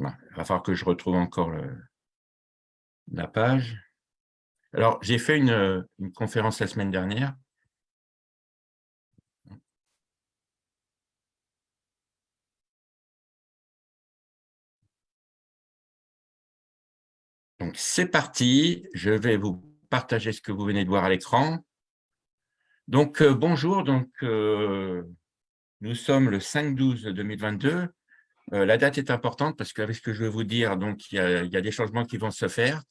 il va falloir que je retrouve encore la page. Alors, j'ai fait une, conférence la semaine dernière. Donc, c'est parti. Je vais vous partager ce que vous venez de voir à l'écran. Donc, euh, bonjour. Donc, euh, nous sommes le 5-12-2022. Euh, la date est importante parce qu'avec ce que je vais vous dire, donc, il y, a, des changements qui vont se faire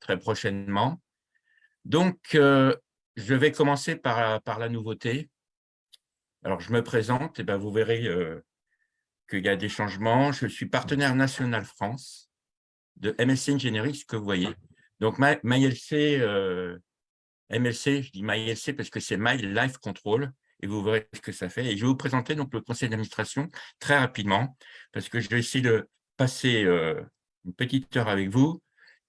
très prochainement. Donc, je vais commencer par, la nouveauté. Alors, je me présente, et ben, vous verrez qu'il y a des changements. Je suis partenaire national France de MSC Engineering, ce que vous voyez. Donc, MyLC, MLC, je dis MyLC parce que c'est My Life Control, et vous verrez ce que ça fait. Et je vais vous présenter donc le conseil d'administration très rapidement, parce que je vais essayer de passer euh, une petite heure avec vous,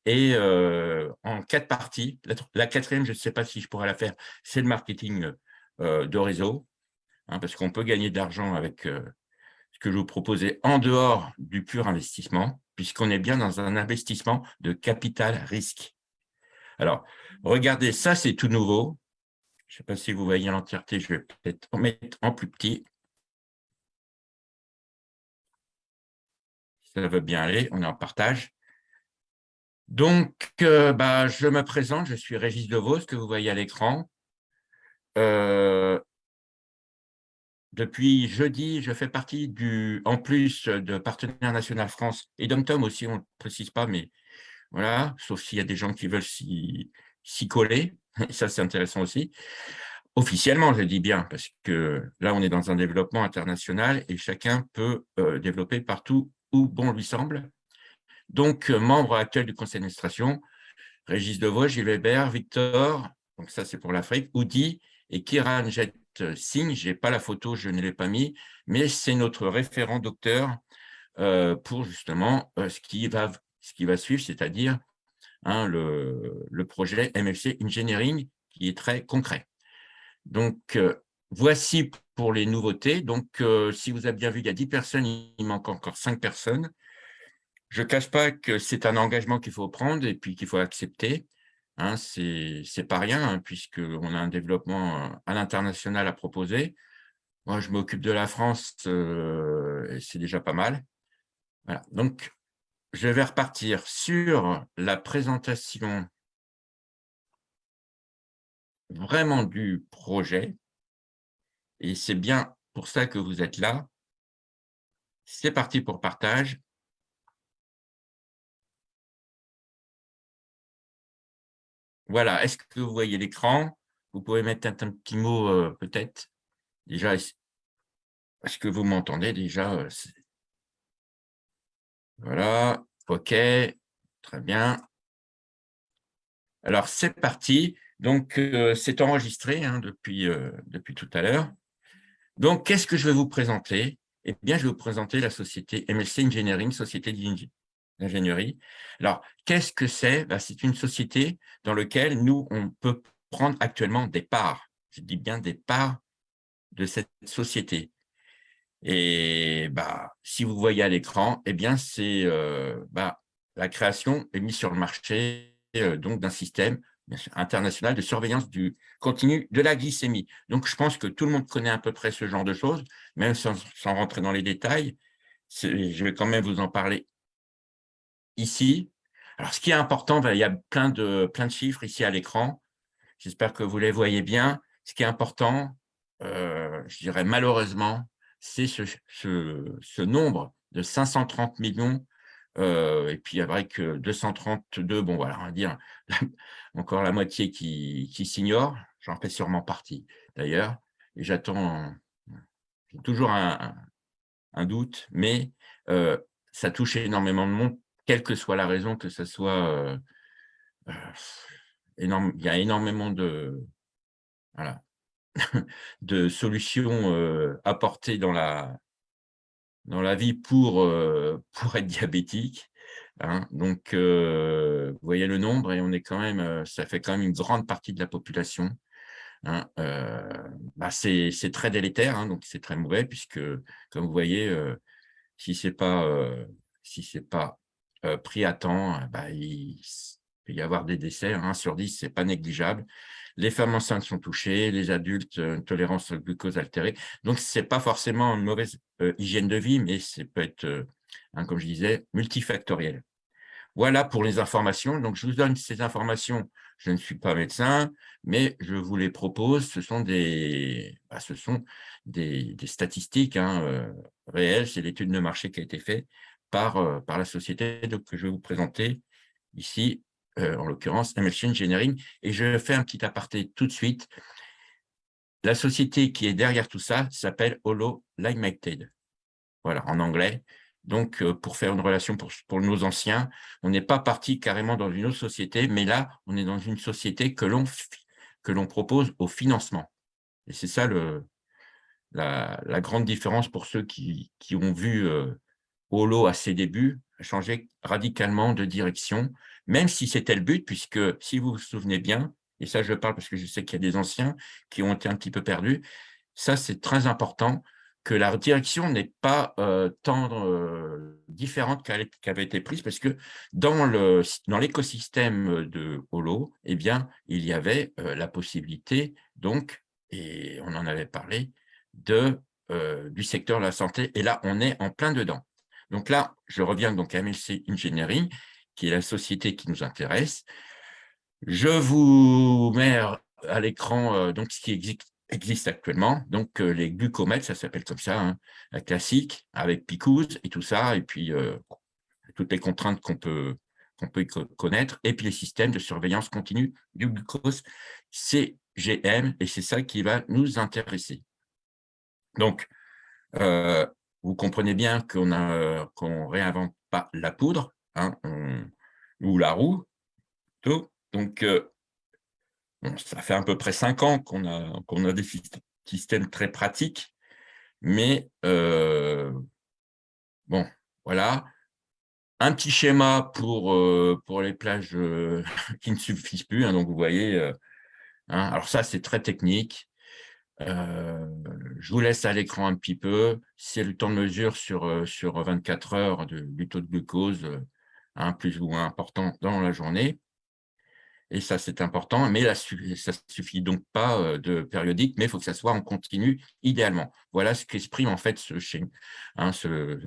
et euh, en quatre parties. La, quatrième, je ne sais pas si je pourrais la faire, c'est le marketing euh, de réseau, hein, parce qu'on peut gagner de l'argent avec ce que je vous proposais en dehors du pur investissement, puisqu'on est bien dans un investissement de capital risque. Alors, regardez, ça, c'est tout nouveau. Je ne sais pas si vous voyez l'entièreté, je vais peut-être en mettre en plus petit. Ça veut bien aller, on est en partage. Donc, euh, bah, je me présente, je suis Régis Devos, que vous voyez à l'écran. Euh, depuis jeudi, je fais partie du, en plus de Partenaire National France et d'Omtom aussi, on ne précise pas, mais voilà, sauf s'il y a des gens qui veulent s'y coller, ça c'est intéressant aussi. Officiellement, je dis bien, parce que là, on est dans un développement international et chacun peut euh, développer partout où bon lui semble. Donc, euh, membre actuel du conseil d'administration, Régis Devois, Gilles Weber, Victor, donc ça c'est pour l'Afrique, Oudi et Kiran Jet Singh, je n'ai pas la photo, je ne l'ai pas mis, mais c'est notre référent docteur euh, pour justement ce qui va ce qui va suivre, c'est-à-dire hein, le, projet MFC Engineering qui est très concret. Donc, euh, voici pour les nouveautés. Donc, euh, si vous avez bien vu, il y a 10 personnes, il manque encore 5 personnes. Je ne cache pas que c'est un engagement qu'il faut prendre et puis qu'il faut accepter. Hein, Ce n'est pas rien, hein, puisqu'on a un développement euh, à l'international à proposer. Moi, je m'occupe de la France, c'est déjà pas mal. Voilà. Donc, je vais repartir sur la présentation vraiment du projet. Et c'est bien pour ça que vous êtes là. C'est parti pour partage. Voilà, est-ce que vous voyez l'écran? Vous pouvez mettre un, petit mot euh, peut-être? Déjà, est-ce que vous m'entendez déjà euh, voilà, OK, très bien. Alors, c'est parti. Donc, euh, c'est enregistré hein, depuis, euh, depuis tout à l'heure. Donc, qu'est-ce que je vais vous présenter? Eh bien, je vais vous présenter la société MLC Engineering, société d'ingénierie. Alors, qu'est-ce que c'est? Ben, C'est une société dans laquelle nous, on peut prendre actuellement des parts. Je dis bien des parts de cette société. Et bah, si vous voyez à l'écran, eh bien, c'est euh, bah, la création est mise sur le marché euh, d'un système international de surveillance du continu de la glycémie. Donc, je pense que tout le monde connaît à peu près ce genre de choses, même sans, rentrer dans les détails. Je vais quand même vous en parler ici. Alors, ce qui est important, il y a plein de, plein de chiffres ici à l'écran. J'espère que vous les voyez bien. Ce qui est important, euh, je dirais malheureusement, c'est ce, nombre de 530 millions, euh, et puis avec 232, bon voilà, on va dire encore la moitié qui, qui s'ignore, j'en fais sûrement partie d'ailleurs, et j'attends toujours un, doute, mais euh, ça touche énormément de monde, quelle que soit la raison, que ce soit... Euh, il y a énormément de... Voilà, de solutions apportées dans la, dans la vie pour, pour être diabétique. Hein. Donc, vous voyez le nombre et on est quand même, ça fait quand même une grande partie de la population. Hein. Bah, c'est très délétère, hein, donc c'est très mauvais puisque, comme vous voyez, si ce n'est pas si pas pris à temps, bah, il peut y avoir des décès. 1 sur 10, ce n'est pas négligeable. Les femmes enceintes sont touchées, les adultes, une tolérance au glucose altérée. Donc, ce n'est pas forcément une mauvaise hygiène de vie, mais ça peut être, hein, comme je disais, multifactoriel. Voilà pour les informations. Donc, je vous donne ces informations. Je ne suis pas médecin, mais je vous les propose. Ce sont des, bah, ce sont des, statistiques hein, euh, réelles. C'est l'étude de marché qui a été faite par, euh, par la société que je vais vous présenter ici, euh, en l'occurrence MLC Engineering. Et je fais un petit aparté tout de suite. La société qui est derrière tout ça s'appelle Holo Limited. Voilà, en anglais. Donc, euh, pour faire une relation pour, nos anciens, on n'est pas parti carrément dans une autre société, mais là, on est dans une société que l'on propose au financement. Et c'est ça le, la, grande différence pour ceux qui, ont vu euh, Holo à ses débuts, changer radicalement de direction, même si c'était le but, puisque si vous vous souvenez bien, et ça je parle parce que je sais qu'il y a des anciens qui ont été un petit peu perdus, ça c'est très important, que la direction n'est pas euh, tant euh, différente qu'elle avait été prise, parce que dans l'écosystème de Holo, eh bien, il y avait euh, la possibilité, donc, et on en avait parlé, de, du secteur de la santé, et là, on est en plein dedans. Donc là, je reviens donc à MLC Engineering, qui est la société qui nous intéresse. Je vous mets à l'écran donc ce qui existe actuellement. Donc, euh, les glucomètres, ça s'appelle comme ça, hein, la classique, avec Picouse et tout ça, et puis euh, toutes les contraintes qu'on peut, qu'on peut connaître, et puis les systèmes de surveillance continue du glucose, CGM, et c'est ça qui va nous intéresser. Donc, euh, vous comprenez bien qu'on ne réinvente pas la poudre, hein, ou la roue. Donc, ça fait à peu près cinq ans qu'on a, des systèmes très pratiques, mais euh, bon, voilà. Un petit schéma pour, euh, les plages euh, qui ne suffisent plus. Hein, donc, vous voyez, hein, alors ça, c'est très technique. je vous laisse à l'écran un petit peu. C'est le temps de mesure sur, sur 24 heures du taux de glucose, hein, plus ou moins important dans la journée et ça c'est important, mais ça ne suffit donc pas euh, de périodique, mais il faut que ça soit en continu idéalement. Voilà ce qu'exprime en fait ce, hein, ce,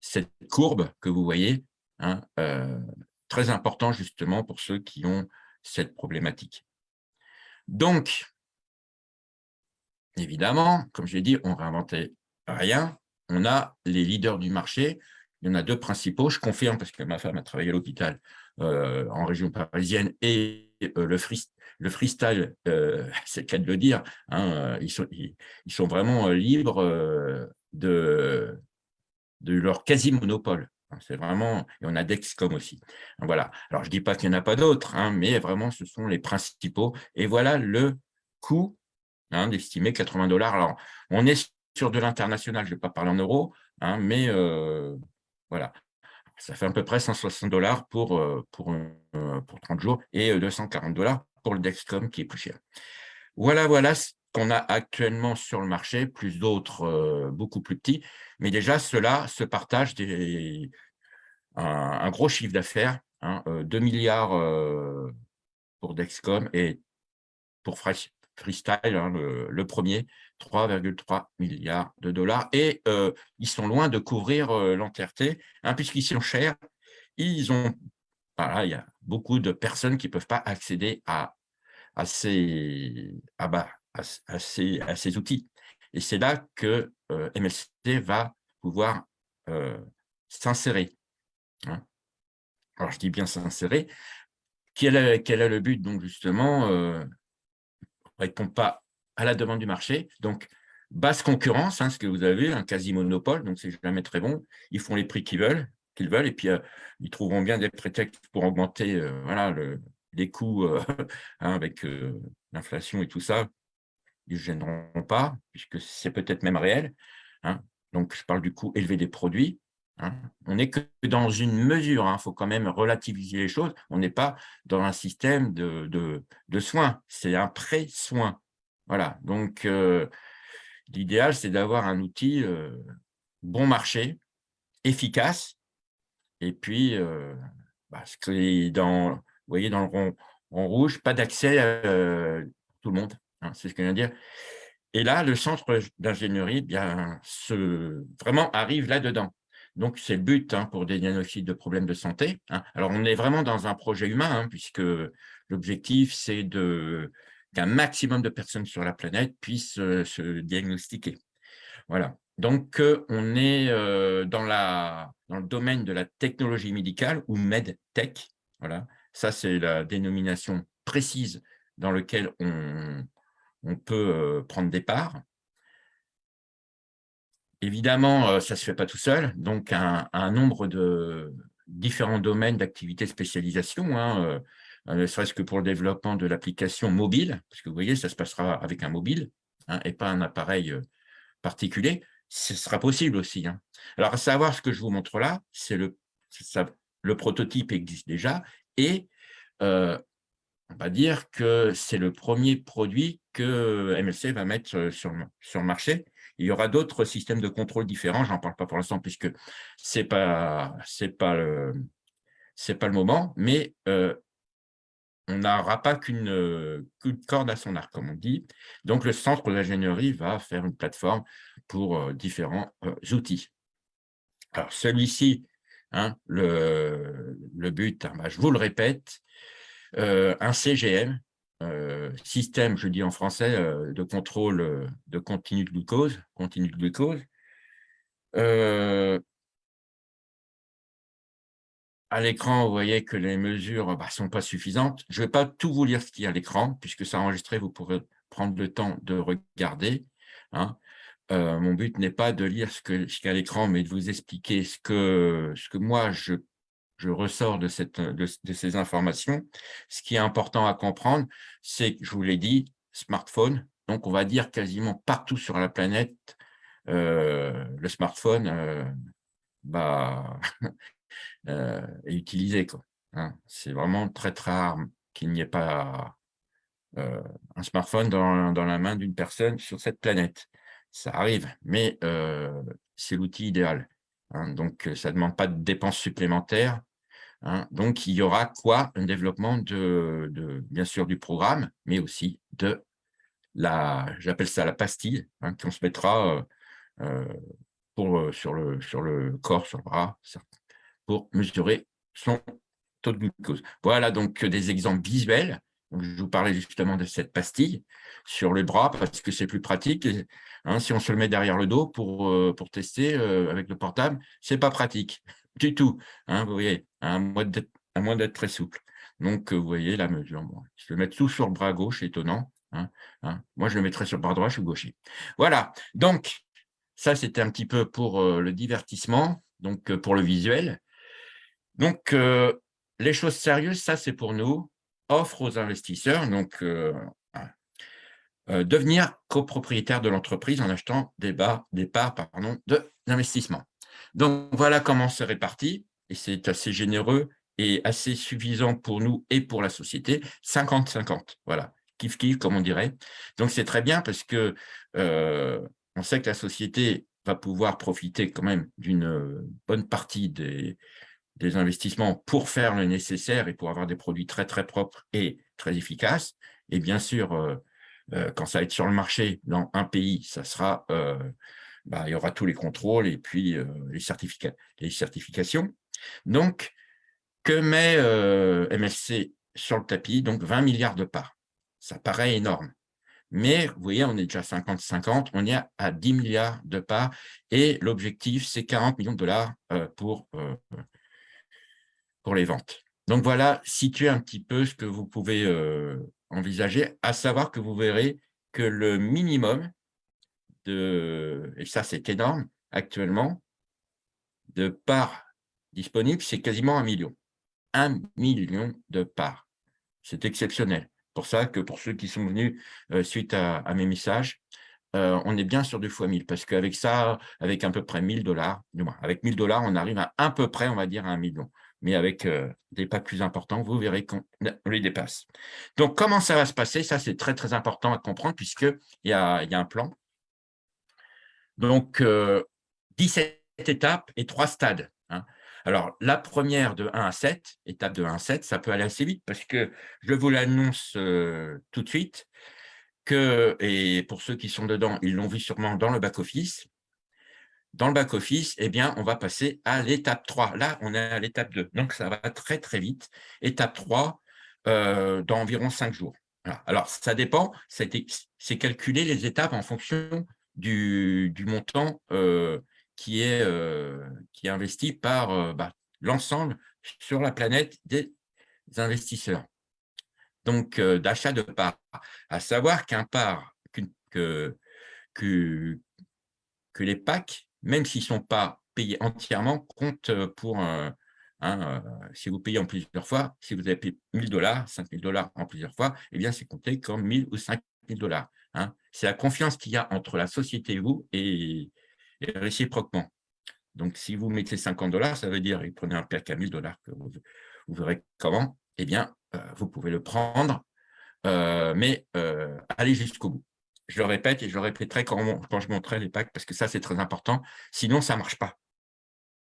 cette courbe que vous voyez, hein, euh, très important justement pour ceux qui ont cette problématique. Donc, évidemment, comme je l'ai dit, on ne réinventait rien. On a les leaders du marché, il y en a deux principaux, je confirme parce que ma femme a travaillé à l'hôpital euh, en région parisienne et euh, le, le freestyle, euh, c'est le cas de le dire, hein, ils, sont, vraiment libres de, leur quasi-monopole. Hein, c'est vraiment, et on a Dexcom aussi. Voilà. Alors, je ne dis pas qu'il n'y en a pas d'autres, hein, mais vraiment, ce sont les principaux. Et voilà le coût d'estimer 80 dollars. Alors, on est sur de l'international, je ne vais pas parler en euros, mais voilà ça fait à peu près 160 dollars pour, euh, pour, euh, pour 30 jours et 240 euh, dollars pour le Dexcom qui est plus cher. Voilà, voilà ce qu'on a actuellement sur le marché, plus d'autres beaucoup plus petits. Mais déjà, cela se partage des, un, gros chiffre d'affaires, 2 hein, milliards pour Dexcom et pour Freestyle, hein, le, premier, 3,3 milliards de dollars. Et euh, ils sont loin de couvrir euh, l'entièreté, hein, puisqu'ils sont chers. Ils ont, il y a beaucoup de personnes qui ne peuvent pas accéder à, à, ces, à, bah, à, ces, à ces outils. Et c'est là que euh, MLC va pouvoir s'insérer. Hein. Alors, je dis bien s'insérer. Quel est, quel est le but, donc, justement répond pas à la demande du marché. Donc, basse concurrence, hein, ce que vous avez, un quasi-monopole, donc c'est jamais très bon. Ils font les prix qu'ils veulent, qu'ils veulent, et puis euh, ils trouveront bien des prétextes pour augmenter euh, voilà, le, les coûts euh, hein, avec l'inflation et tout ça. Ils ne gêneront pas, puisque c'est peut-être même réel. Hein. Donc, je parle du coût élevé des produits. On n'est que dans une mesure, il faut quand même relativiser les choses. On n'est pas dans un système de, de, soins, c'est un pré-soin. Voilà, donc l'idéal, c'est d'avoir un outil bon marché, efficace, Et puis, bah, dans, vous voyez dans le rond en rouge, pas d'accès à tout le monde. Hein, c'est ce que je viens de dire. Et là, le centre d'ingénierie eh bien se, vraiment arrive là-dedans. Donc, c'est le but hein, pour des diagnostics de problèmes de santé. Hein. Alors, on est vraiment dans un projet humain, puisque l'objectif, c'est qu'un maximum de personnes sur la planète puissent se diagnostiquer. Voilà. Donc, on est dans, la, dans le domaine de la technologie médicale ou MedTech. Voilà. Ça, c'est la dénomination précise dans laquelle on, on peut prendre des parts. Évidemment, ça ne se fait pas tout seul, donc un, nombre de différents domaines d'activité spécialisation, hein, ne serait-ce que pour le développement de l'application mobile, parce que vous voyez, ça se passera avec un mobile hein, et pas un appareil particulier, ce sera possible aussi. Hein. Alors, à savoir ce que je vous montre là, c'est le, le prototype existe déjà et on va dire que c'est le premier produit que MLC va mettre sur, sur le marché. Il y aura d'autres systèmes de contrôle différents, je n'en parle pas pour l'instant puisque ce n'est pas, pas, le, pas le moment, mais on n'aura pas qu'une corde à son arc, comme on dit. Donc, le centre d'ingénierie va faire une plateforme pour différents outils. Alors, celui-ci, hein, le, but, hein, bah, je vous le répète, un CGM, système, je dis en français, de contrôle de glucose, continu de glucose, à l'écran, vous voyez que les mesures ne bah, sont pas suffisantes. Je ne vais pas tout vous lire ce qu'il y a à l'écran, puisque c'est enregistré, vous pourrez prendre le temps de regarder. Hein. mon but n'est pas de lire ce qu'il y a à l'écran, mais de vous expliquer ce que, ce que moi, je je ressors de, cette, de, ces informations. Ce qui est important à comprendre, c'est que, je vous l'ai dit, smartphone. Donc, on va dire quasiment partout sur la planète, euh, le smartphone euh, bah, euh, est utilisé. Hein. C'est vraiment très, très rare qu'il n'y ait pas un smartphone dans, dans la main d'une personne sur cette planète. Ça arrive, mais c'est l'outil idéal. Hein. donc, ça ne demande pas de dépenses supplémentaires. Hein. Donc, il y aura quoi? Un développement, de, bien sûr, du programme, mais aussi de la, j'appelle ça la pastille, qu'on se mettra euh, euh, pour, euh, sur, le, sur le corps, sur le bras, pour mesurer son taux de glucose. Voilà donc des exemples visuels. je vous parlais justement de cette pastille sur le bras parce que c'est plus pratique. Hein, si on se le met derrière le dos pour, pour tester avec le portable, ce n'est pas pratique du tout. Hein, vous voyez, à moins d'être très souple. Donc, vous voyez la mesure. je vais mettre tout sur le bras gauche, étonnant. Hein. Moi, je le mettrai sur le bras droit, je suis gaucher. Voilà, donc, ça, c'était un petit peu pour le divertissement, donc pour le visuel. Donc, les choses sérieuses, ça, c'est pour nous. Offre aux investisseurs, donc devenir copropriétaire de l'entreprise en achetant des, parts d'investissement. Donc, voilà comment c'est réparti, et c'est assez généreux et assez suffisant pour nous et pour la société, 50-50, voilà, kiff-kiff, comme on dirait. Donc, c'est très bien parce que euh, on sait que la société va pouvoir profiter quand même d'une bonne partie des, des investissements pour faire le nécessaire et pour avoir des produits très, très propres et très efficaces. Et bien sûr, euh, euh, quand ça va être sur le marché dans un pays, ça sera bah, il y aura tous les contrôles et puis les, les certifications. Donc, que met MSC sur le tapis? Donc, 20 milliards de parts. Ça paraît énorme. Mais vous voyez, on est déjà 50-50, on est à 10 milliards de parts et l'objectif, c'est 40 millions de dollars pour, pour les ventes. Donc voilà, situer un petit peu ce que vous pouvez envisager, à savoir que vous verrez que le minimum, de, et ça c'est énorme actuellement, de parts disponibles, c'est quasiment un million. Un million de parts. C'est exceptionnel. Pour ça que pour ceux qui sont venus euh, suite à, mes messages, euh, on est bien sur du fois 1000 parce qu'avec ça, avec à peu près 1000 dollars, avec 1000 dollars, on arrive à un peu près, on va dire, à un million. Mais avec euh, des pas plus importants, vous verrez qu'on les dépasse. Donc, comment ça va se passer? Ça, c'est très, très important à comprendre puisqu'il y a, y a un plan. Donc, 17 euh, étapes et trois stades. Hein. Alors, la première de 1 à 7, étape de 1 à 7, ça peut aller assez vite parce que je vous l'annonce tout de suite, que, et pour ceux qui sont dedans, ils l'ont vu sûrement dans le back-office, dans le back-office, eh bien, on va passer à l'étape 3. Là, on est à l'étape 2. Donc, ça va très, très vite. Étape 3, euh, dans environ 5 jours. Alors, ça dépend. C'est calculer les étapes en fonction du, montant euh, qui, est, euh, qui est investi par bah, l'ensemble sur la planète des investisseurs. Donc, d'achat de parts. À savoir qu'un part, que, les packs même s'ils ne sont pas payés entièrement, compte euh, pour, hein, euh, si vous payez en plusieurs fois, si vous avez payé 1000 dollars, 5000 dollars en plusieurs fois, eh bien, c'est compté comme 1000 ou 5000 dollars. Hein. C'est la confiance qu'il y a entre la société et vous et, réciproquement. Donc, si vous mettez 50 dollars, ça veut dire, et prenez un pack à 1000 dollars, que vous, verrez comment, eh bien, euh, vous pouvez le prendre, mais allez jusqu'au bout je le répète et je le répéterai quand, quand je montrerai les packs, parce que ça, c'est très important. Sinon, ça ne marche pas.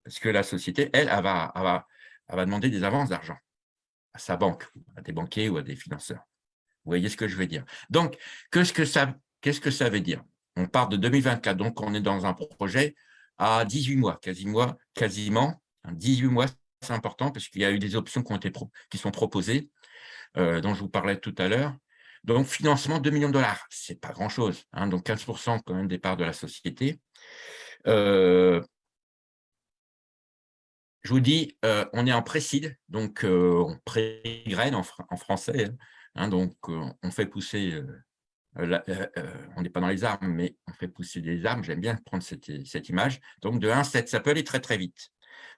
Parce que la société, elle, elle va, va, va demander des avances d'argent à sa banque, à des banquiers ou à des financeurs. Vous voyez ce que je veux dire Donc, qu'est-ce que ça, que ça veut dire? On part de 2024, donc on est dans un projet à 18 mois, quasiment, quasiment 18 mois, c'est important parce qu'il y a eu des options qui, ont été qui sont proposées, euh, dont je vous parlais tout à l'heure. Donc, financement 2 millions de dollars, ce n'est pas grand-chose. Hein, donc, 15% quand même des parts de la société. Euh, je vous dis, euh, on est en pré-seed, donc euh, on pré-graine en, français. Hein, hein, donc, on fait pousser, on n'est pas dans les armes, mais on fait pousser des armes. J'aime bien prendre cette, image. Donc, de 1 à 7, ça peut aller très, très vite.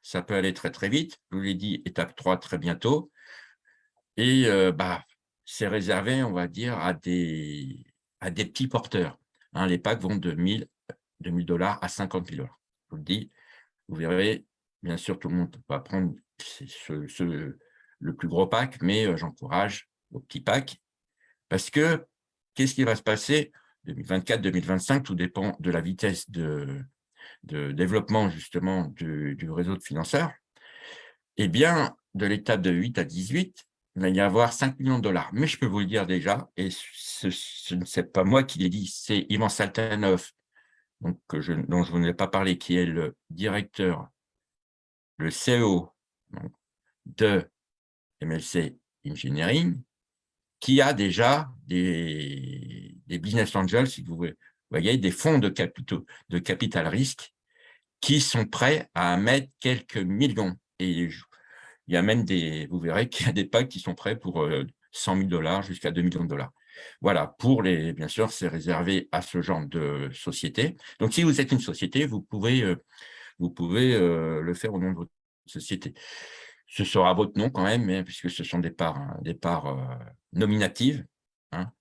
Ça peut aller très, très vite. Je vous l'ai dit, étape 3 très bientôt. Et bah, c'est réservé, on va dire, à des, petits porteurs. Hein, les packs vont de 1000 dollars à 50 000 dollars. Je vous le dis, vous verrez, bien sûr, tout le monde va prendre le plus gros pack, mais euh, j'encourage au petit pack parce que qu'est-ce qui va se passer 2024-2025, tout dépend de la vitesse de, de développement justement du, du réseau de financeurs. Eh bien, de l'étape de 8 à 18, il va y avoir 5 millions de dollars. Mais je peux vous le dire déjà, et ce, n'est pas moi qui l'ai dit, c'est Ivan Saltanov, donc, je, dont je ne ai pas parlé, qui est le directeur, le CEO de MLC Engineering, qui a déjà des, business angels, si vous voyez, des fonds de, capitaux, de capital risque qui sont prêts à mettre quelques millions. Et il y a même des, vous verrez qu'il y a des packs qui sont prêts pour 100 euh, 000 dollars jusqu'à 2 millions de dollars. Voilà, pour les, bien sûr, c'est réservé à ce genre de société. Donc, si vous êtes une société, vous pouvez, euh, vous pouvez euh, le faire au nom de votre société. Ce sera votre nom quand même, hein, puisque ce sont des parts, hein, des parts nominatives. Hein.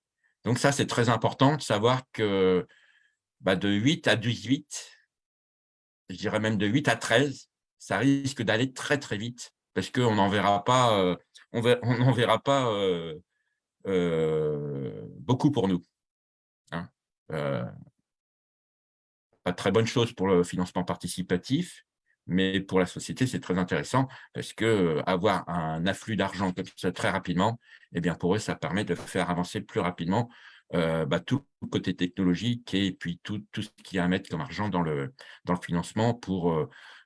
Donc, ça, c'est très important de savoir que bah, de 8 à 18, je dirais même de 8 à 13, ça risque d'aller très, très vite parce qu'on n'en verra pas, euh, on verra pas euh, euh, beaucoup pour nous. Hein. pas très bonne chose pour le financement participatif, mais pour la société, c'est très intéressant parce que avoir un afflux d'argent comme ça très rapidement, eh bien pour eux, ça permet de faire avancer plus rapidement bah, tout le côté technologique et puis tout, tout, ce qu'il y a à mettre comme argent dans le, dans le financement pour,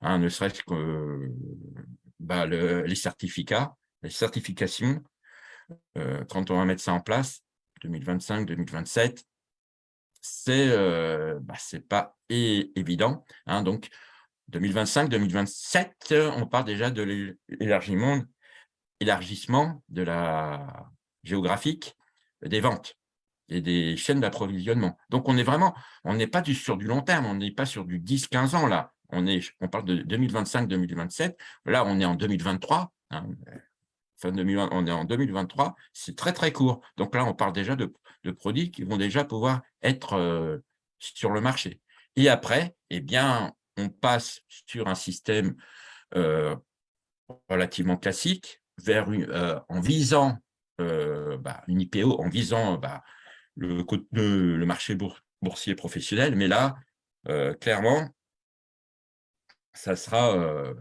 hein, ne serait-ce que bah, les certificats, les certifications, euh, quand on va mettre ça en place, 2025-2027, c'est euh, bah, pas évident. Hein, donc, 2025-2027, on parle déjà de l'élargissement élargissement de la géographique des ventes et des chaînes d'approvisionnement. Donc, on est vraiment, on n'est pas sur du long terme, on n'est pas sur du 10-15 ans là on, parle de 2025-2027, là on est en 2023, hein, fin on est en 2023, c'est très très court. Donc là on parle déjà de, produits qui vont déjà pouvoir être euh, sur le marché. Et après, eh bien, on passe sur un système euh, relativement classique, vers euh, en visant bah, une IPO, en visant bah, le, marché boursier professionnel, mais là, clairement, ça sera, euh,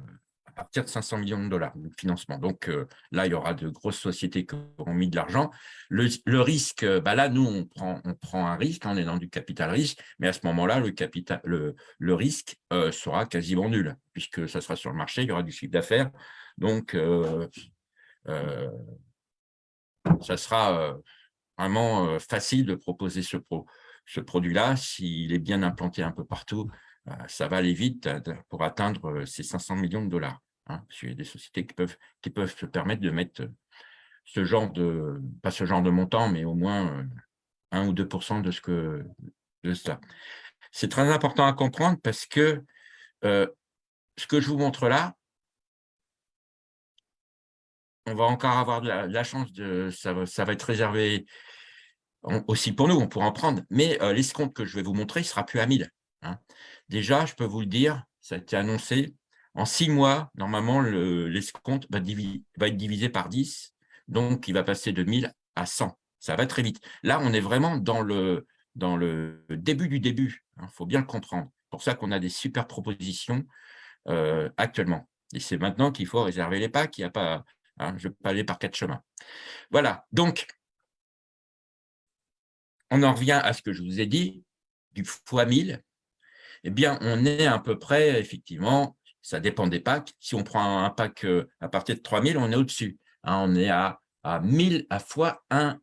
partir de 500 millions de dollars de financement. Donc là, il y aura de grosses sociétés qui auront mis de l'argent. Le, risque, bah là, nous, on prend, un risque, on est dans du capital risque, mais à ce moment-là, le, le, risque sera quasiment nul, puisque ça sera sur le marché, il y aura du chiffre d'affaires. Donc, ça sera vraiment facile de proposer ce produit-là s'il est bien implanté un peu partout. Ça va aller vite pour atteindre ces 500 millions de dollars. Hein, il y a des sociétés qui peuvent, qui peuvent se permettre de mettre ce genre de, pas ce genre de montant, mais au moins 1 ou 2% de, ce que, de cela. C'est très important à comprendre parce que ce que je vous montre là, on va encore avoir de la, chance, de, ça, va, ça va être réservé aussi pour nous, on pourra en prendre, mais euh, l'escompte que je vais vous montrer, il sera plus à 1000. Hein. Déjà, je peux vous le dire, ça a été annoncé, en six mois, normalement, l'escompte va, être divisé par 10, donc il va passer de 1000 à 100. Ça va très vite. Là, on est vraiment dans le, début du début, il hein, faut bien le comprendre. C'est pour ça qu'on a des super propositions euh, actuellement. Et c'est maintenant qu'il faut réserver les packs, il n'y a pas Hein, je peux aller par quatre chemins. Voilà, donc, on en revient à ce que je vous ai dit, du fois 1000, eh bien, on est à peu près, effectivement, ça dépend des packs. Si on prend un pack euh, à partir de 3000, on est au-dessus. Hein, on est à, à 1000 à fois 1,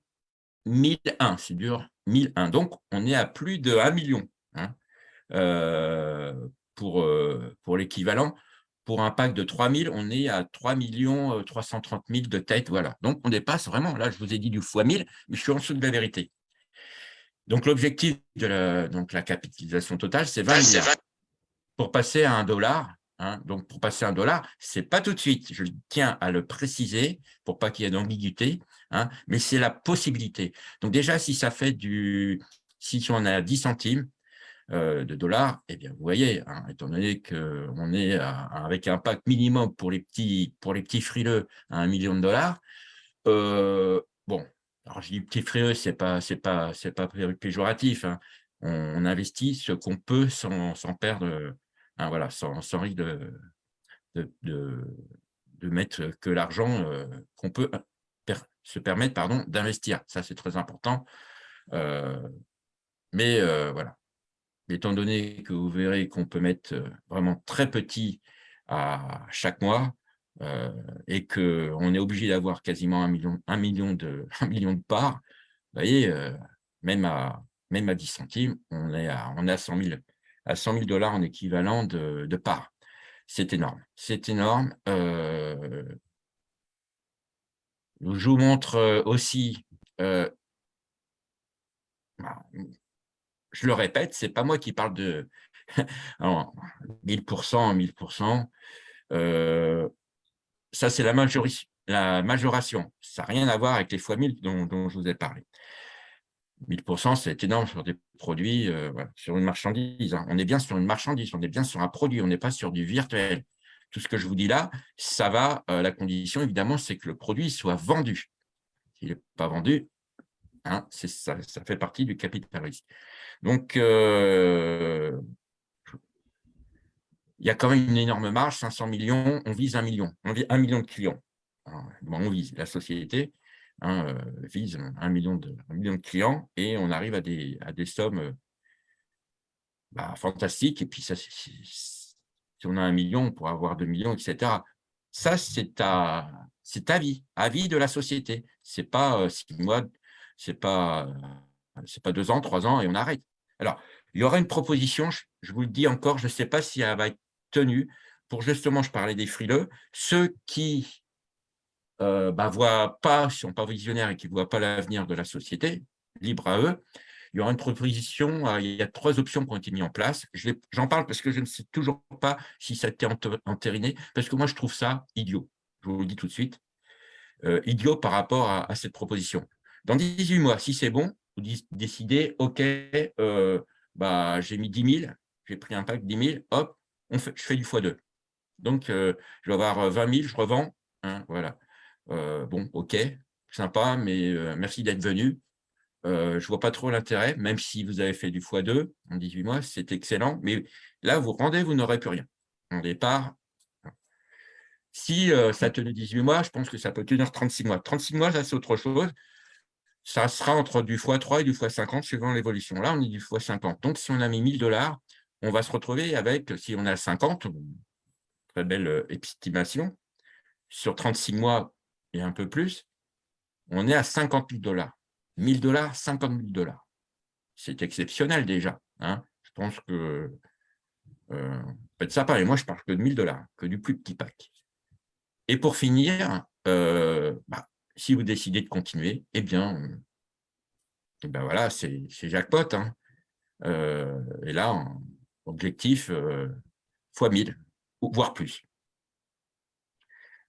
1001, c'est dur, 1001. Donc, on est à plus de 1 million hein, euh, pour, euh, pour l'équivalent pour un pack de 3000, on est à 3 330 000 de tête. Voilà. Donc, on dépasse vraiment. Là, je vous ai dit du fois 1000, mais je suis en dessous de la vérité. Donc, l'objectif de la, donc, la capitalisation totale, c'est 20 milliards. Pour passer à un dollar, hein, donc pour passer à un dollar, ce n'est pas tout de suite. Je tiens à le préciser pour pas qu'il y ait d'ambiguïté, hein, mais c'est la possibilité. Donc, déjà, si ça fait du… Si on a 10 centimes, euh, de dollars, eh bien, vous voyez, hein, étant donné qu'on est avec un pack minimum pour les petits, pour les petits frileux à un million de dollars, euh, alors je dis petits frileux, ce n'est pas, pas, pas péjoratif, hein. on, investit ce qu'on peut sans, perdre, hein, voilà, sans, sans risque de, de, mettre que l'argent euh, qu'on peut se permettre d'investir. Ça, c'est très important. mais voilà, étant donné que vous verrez qu'on peut mettre euh, vraiment très petit à chaque mois euh, et qu'on est obligé d'avoir quasiment un million, de, parts, vous voyez, euh, même, à, même à 10 centimes, on est à, on est à 100 000 à 100 000 dollars en équivalent de, parts. C'est énorme, c'est énorme. je vous montre aussi bah, je le répète, ce n'est pas moi qui parle de 1000%, 1000%. Euh, ça, c'est la, majoration. Ça n'a rien à voir avec les fois 1000 dont, je vous ai parlé. 1000%, c'est énorme sur des produits, euh, sur une marchandise. Hein. On est bien sur une marchandise, on est bien sur un produit, on n'est pas sur du virtuel. Tout ce que je vous dis là, ça va, euh, la condition, évidemment, c'est que le produit soit vendu. S'il n'est pas vendu, hein, ça, ça fait partie du capital risque. Donc, euh, il y a quand même une énorme marge, 500 millions, on vise un million, on vise un million de clients. on vise, la société hein, euh, vise un million, de, clients et on arrive à des, sommes bah, fantastiques. Et puis, ça, si on a un million, on pourra avoir deux millions, etc. Ça, c'est à, vie, à vie de la société. Ce n'est pas euh, six mois, ce n'est pas, pas deux ans, trois ans et on arrête. Alors, il y aura une proposition, je vous le dis encore, je ne sais pas si elle va être tenue, pour justement, je parlais des frileux, ceux qui ne euh, bah, voient pas, sont pas visionnaires et qui ne voient pas l'avenir de la société, libre à eux, il y aura une proposition, euh, il y a trois options qui ont été mises en place. J'en parle parce que je ne sais toujours pas si ça a été entériné, parce que moi, je trouve ça idiot. Je vous le dis tout de suite. Euh, idiot par rapport à, à, cette proposition. Dans 18 mois, si c'est bon, vous décidez, OK, euh, bah, j'ai mis 10 000, j'ai pris un pack 10 000, hop, je fais du x2. Donc, euh, je vais avoir 20 000, je revends. Hein, voilà. Euh, bon, OK, sympa, mais merci d'être venu. je ne vois pas trop l'intérêt, même si vous avez fait du x2 en 18 mois, c'est excellent. Mais là, vous rendez, vous n'aurez plus rien. En départ, Si ça tenait 18 mois, je pense que ça peut tenir 36 mois. 36 mois, ça, c'est autre chose. Ça sera entre du x3 et du x50 suivant l'évolution. Là, on est du x50. Donc, si on a mis 1000 dollars, on va se retrouver avec, si on a 50, très belle estimation, sur 36 mois et un peu plus, on est à 50 000 dollars. 1000 dollars, 50 000 dollars. C'est exceptionnel déjà. Hein. Je pense que euh, ça Et moi, je parle que de 1000 dollars, que du plus petit pack. Et pour finir, euh, bah, si vous décidez de continuer, eh bien, eh ben voilà, c'est jackpot. Hein. Euh, et là, objectif fois 1000, voire plus.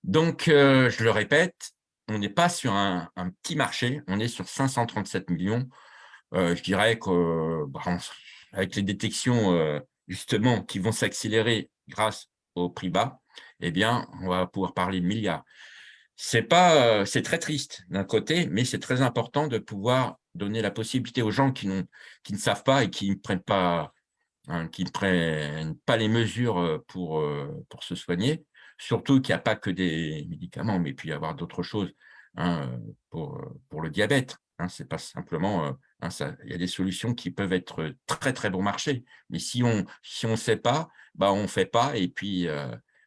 Donc, je le répète, on n'est pas sur un, petit marché, on est sur 537 millions. je dirais que bah, les détections justement qui vont s'accélérer grâce au prix bas, eh bien, on va pouvoir parler de milliards. C'est très triste d'un côté, mais c'est très important de pouvoir donner la possibilité aux gens qui, qui ne savent pas et qui ne prennent pas, hein, qui ne prennent pas les mesures pour, pour se soigner, surtout qu'il n'y a pas que des médicaments, mais puis y avoir d'autres choses hein, pour, pour le diabète. Hein, c'est pas simplement, hein, il y a des solutions qui peuvent être très très bon marché, mais si on si on sait pas, bah on fait pas et puis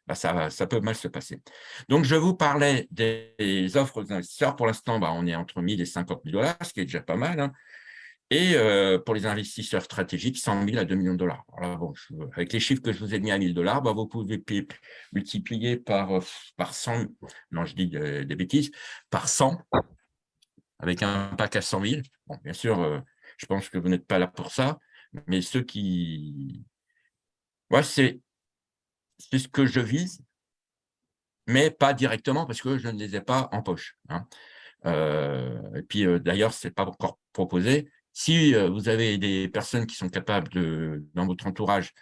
bah, ça, ça peut mal se passer. Donc je vous parlais des offres aux investisseurs. Pour l'instant, bah, on est entre 1000 et 50 000 dollars, ce qui est déjà pas mal. Et pour les investisseurs stratégiques, 100 000 à 2 millions de dollars. bon, avec les chiffres que je vous ai mis à 1000 dollars, bah, vous pouvez multiplier par, par 100, non, je dis des bêtises, par 100, avec un pack à 100 000. Bon, bien sûr, euh, je pense que vous n'êtes pas là pour ça, mais ceux qui... Moi, c'est ce que je vise, mais pas directement parce que je ne les ai pas en poche. Hein. Euh, et puis, euh, d'ailleurs, ce n'est pas encore proposé. Si vous avez des personnes qui sont capables, dans votre entourage,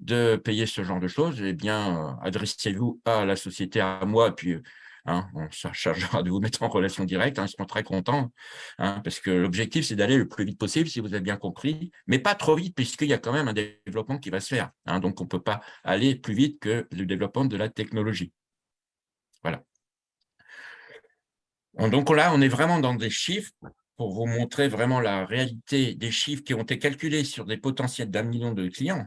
de payer ce genre de choses, eh bien, adressez-vous à la société, à moi, puis Hein, on se chargera de vous mettre en relation directe, hein, ils seront très contents, hein, parce que l'objectif, c'est d'aller le plus vite possible, si vous avez bien compris, mais pas trop vite, puisqu'il y a quand même un développement qui va se faire. donc, on ne peut pas aller plus vite que le développement de la technologie. Voilà. Donc là, on est vraiment dans des chiffres pour vous montrer vraiment la réalité des chiffres qui ont été calculés sur des potentiels d'un million de clients.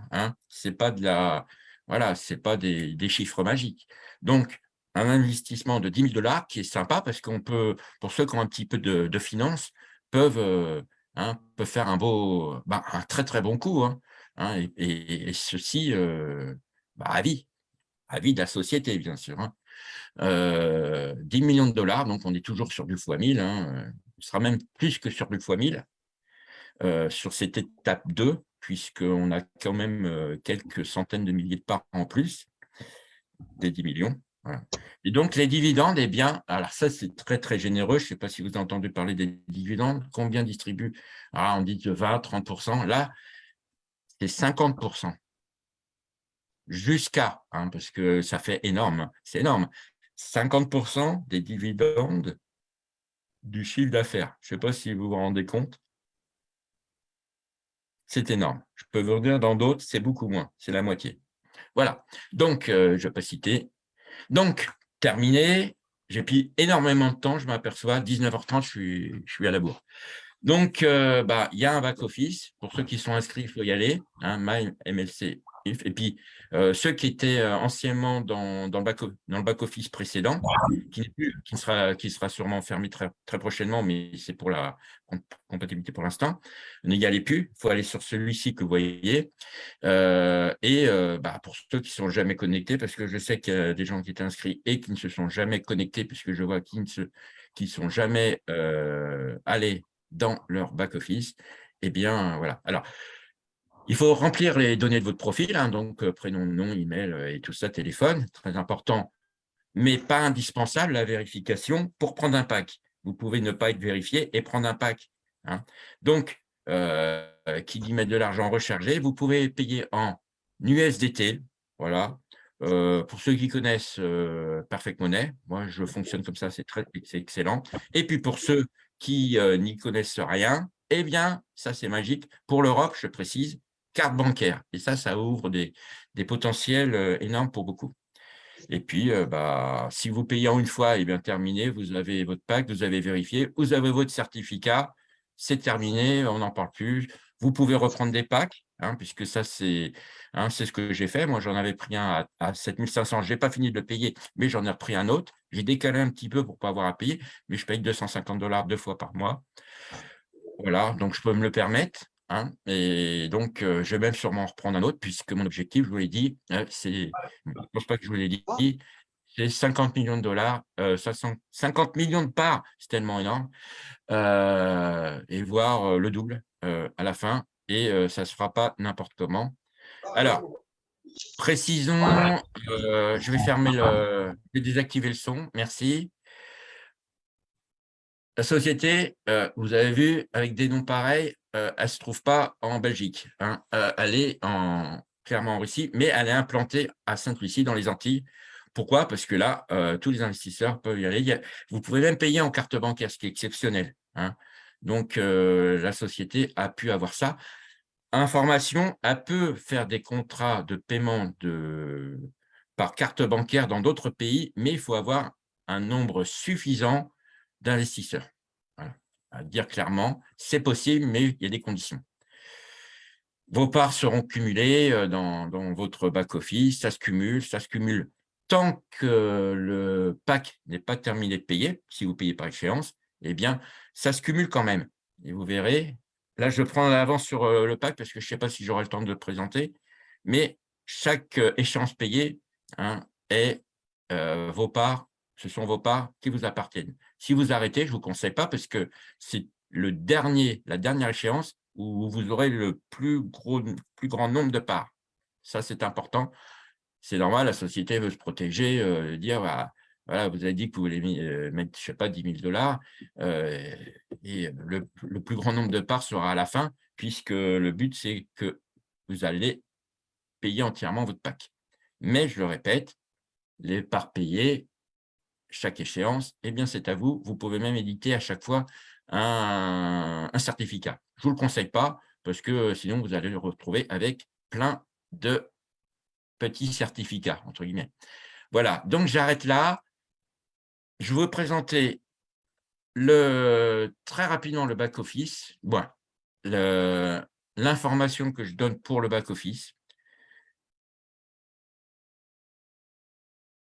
Ce n'est pas, de la, voilà, pas des, chiffres magiques. Donc, un investissement de 10 000 dollars qui est sympa parce qu'on peut, pour ceux qui ont un petit peu de, de finances, peuvent, euh, hein, peuvent faire un beau, bah, un très très bon coup. Hein, hein et, ceci euh, bah, à vie, à vie de la société, bien sûr. 10 euh, millions de dollars, donc on est toujours sur du x 1000, hein, ce sera même plus que sur du x 1000 sur cette étape 2, puisqu'on a quand même quelques centaines de milliers de parts en plus des 10 millions. Et donc, les dividendes, eh bien, alors ça, c'est très, très généreux. Je ne sais pas si vous avez entendu parler des dividendes. Combien distribue ah, On dit de 20, 30% Là, c'est 50% Jusqu'à, hein, parce que ça fait énorme, c'est énorme, 50% des dividendes du chiffre d'affaires. Je ne sais pas si vous vous rendez compte. C'est énorme. Je peux vous dire, dans d'autres, c'est beaucoup moins, c'est la moitié. Voilà, donc euh, je ne vais pas citer, donc, terminé, j'ai pris énormément de temps, je m'aperçois, 19h30, je suis, je suis à la bourre. Donc, euh, bah, il y a un back-office. Pour ceux qui sont inscrits, il faut y aller. Hein, MLC et puis, euh, ceux qui étaient euh, anciennement dans, dans le back-office précédent, qui, qui, sera, qui sera sûrement fermé très, très prochainement, mais c'est pour la compatibilité pour l'instant, n'y allez plus. Il faut aller sur celui-ci que vous voyez. Et bah, pour ceux qui ne sont jamais connectés, parce que je sais qu'il y a des gens qui étaient inscrits et qui ne se sont jamais connectés, puisque je vois qu'ils ne se, qui sont jamais allés dans leur back-office, eh bien, voilà. Alors, il faut remplir les données de votre profil, hein, donc euh, prénom, nom, email euh, et tout ça, téléphone, très important, mais pas indispensable la vérification pour prendre un pack. Vous pouvez ne pas être vérifié et prendre un pack. Hein. Donc, euh, qui dit mettre de l'argent rechargé, vous pouvez payer en USDT, voilà. pour ceux qui connaissent Perfect Money, moi je fonctionne comme ça, c'est excellent. Et puis pour ceux qui n'y connaissent rien, eh bien, ça c'est magique. Pour l'Europe, je précise, carte bancaire. Et ça, ça ouvre des, potentiels euh, énormes pour beaucoup. Et puis, euh, bah, si vous payez en une fois, et eh bien terminé, vous avez votre pack, vous avez vérifié, vous avez votre certificat, c'est terminé, on n'en parle plus. Vous pouvez reprendre des packs, hein, puisque ça, hein, c'est ce que j'ai fait. Moi, j'en avais pris un à, à 7500. Je n'ai pas fini de le payer, mais j'en ai repris un autre. J'ai décalé un petit peu pour ne pas avoir à payer, mais je paye 250 dollars deux fois par mois. Voilà, donc je peux me le permettre. Hein, et donc, euh, je vais même sûrement reprendre un autre, puisque mon objectif, je vous l'ai dit, euh, c'est, je pense pas que je vous l'ai dit, c'est 50 millions de dollars, 50 euh, millions de parts, c'est tellement énorme, et voir le double à la fin, et ça ne se fera pas n'importe comment. Alors, précisons, je vais fermer le, je vais désactiver le son, merci. La société, vous avez vu, avec des noms pareils, elle ne se trouve pas en Belgique. Hein. elle est en, clairement en Russie, mais elle est implantée à Sainte-Lucie, dans les Antilles. Pourquoi? Parce que là, tous les investisseurs peuvent y aller. Vous pouvez même payer en carte bancaire, ce qui est exceptionnel. Hein. Donc, la société a pu avoir ça. Information, elle peut faire des contrats de paiement par carte bancaire dans d'autres pays, mais il faut avoir un nombre suffisant d'investisseurs. À dire clairement, c'est possible, mais il y a des conditions. Vos parts seront cumulées euh, dans, votre back-office, ça se cumule, ça se cumule tant que le pack n'est pas terminé de payer, si vous payez par échéance, eh bien, ça se cumule quand même. Et vous verrez, là, je prends l'avance sur euh, le pack parce que je ne sais pas si j'aurai le temps de le présenter, mais chaque euh, échéance payée hein, est vos parts ce sont vos parts qui vous appartiennent. Si vous arrêtez, je ne vous conseille pas parce que c'est le dernier, la dernière échéance où vous aurez le plus, gros, plus grand nombre de parts. Ça, c'est important. C'est normal, la société veut se protéger, euh, dire, bah, voilà, vous avez dit que vous voulez euh, mettre, je sais pas, 10 000 dollars, euh, et le, plus grand nombre de parts sera à la fin, puisque le but, c'est que vous allez payer entièrement votre pack. Mais, je le répète, les parts payées chaque échéance, eh bien, c'est à vous. Vous pouvez même éditer à chaque fois un, certificat. Je ne vous le conseille pas parce que euh, sinon, vous allez le retrouver avec plein de petits certificats, entre guillemets. Voilà, donc j'arrête là. Je vous présenter très rapidement le back-office. L'information que je donne pour le back-office.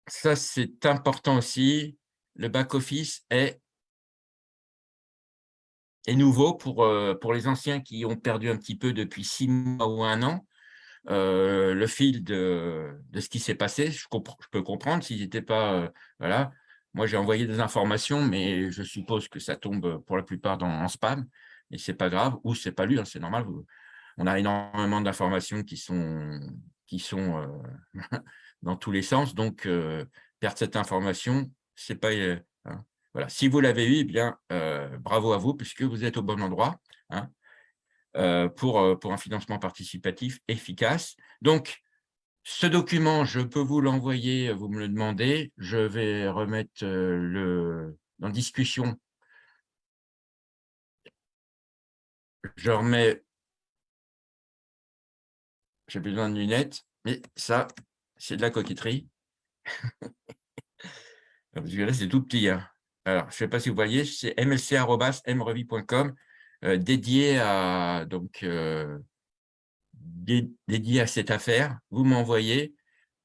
ça, c'est important aussi. Le back-office est, est nouveau pour, euh, pour les anciens qui ont perdu un petit peu depuis six mois ou un an. Euh, le fil de, ce qui s'est passé, je, peux comprendre s'ils n'étaient pas… Euh. Moi, j'ai envoyé des informations, mais je suppose que ça tombe pour la plupart dans, en spam, et ce n'est pas grave, ou ce n'est pas lu, hein, c'est normal. On a énormément d'informations qui sont, qui sont dans tous les sens. Donc, euh, perdre cette information, c'est pas… Euh, hein. voilà. Si vous l'avez eu, eh bien, euh, bravo à vous, puisque vous êtes au bon endroit hein, pour, pour un financement participatif efficace. Donc, ce document, je peux vous l'envoyer, vous me le demandez. Je vais remettre le dans discussion. Je remets, j'ai besoin de lunettes, mais ça, c'est de la coquetterie. Parce que là, c'est tout petit. Hein. Alors, je ne sais pas si vous voyez, c'est mlc.mrevi.com euh, dédié à donc euh, dédié à cette affaire. Vous m'envoyez,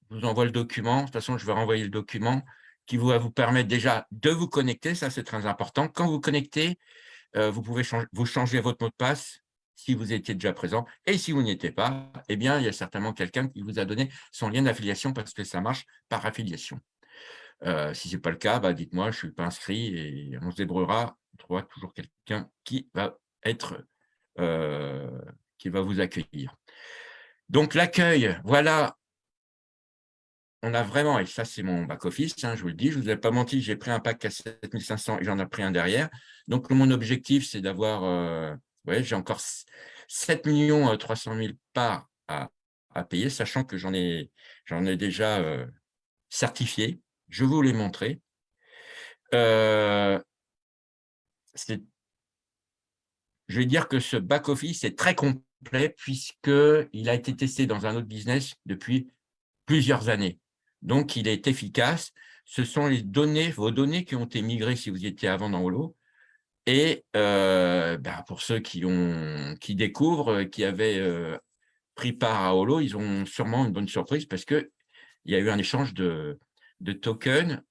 je vous envoie le document. De toute façon, je vais renvoyer le document qui va vous permettre déjà de vous connecter. Ça, c'est très important. Quand vous connectez, euh, vous pouvez vous changer votre mot de passe si vous étiez déjà présent. Et si vous n'y étiez pas, eh bien, il y a certainement quelqu'un qui vous a donné son lien d'affiliation parce que ça marche par affiliation. Euh, si ce n'est pas le cas, bah, dites-moi, je ne suis pas inscrit et on se débrouillera. On trouvera toujours quelqu'un qui va être, euh, qui va vous accueillir. Donc, l'accueil, voilà, on a vraiment, et ça c'est mon back-office, hein, je vous le dis, je ne vous ai pas menti, j'ai pris un pack à 7500 et j'en ai pris un derrière. Donc, mon objectif, c'est d'avoir euh, j'ai encore 7 300 000 parts à, payer, sachant que j'en ai, ai déjà euh, certifié. Je vous l'ai montré. Euh, je vais dire que ce back-office est très complet puisqu'il a été testé dans un autre business depuis plusieurs années. Donc, il est efficace. Ce sont vos données qui ont été migrées si vous étiez avant dans Holo. Et euh, ben, pour ceux qui, découvrent, qui avaient euh, pris part à Holo, ils ont sûrement une bonne surprise parce qu'il y a eu un échange de, tokens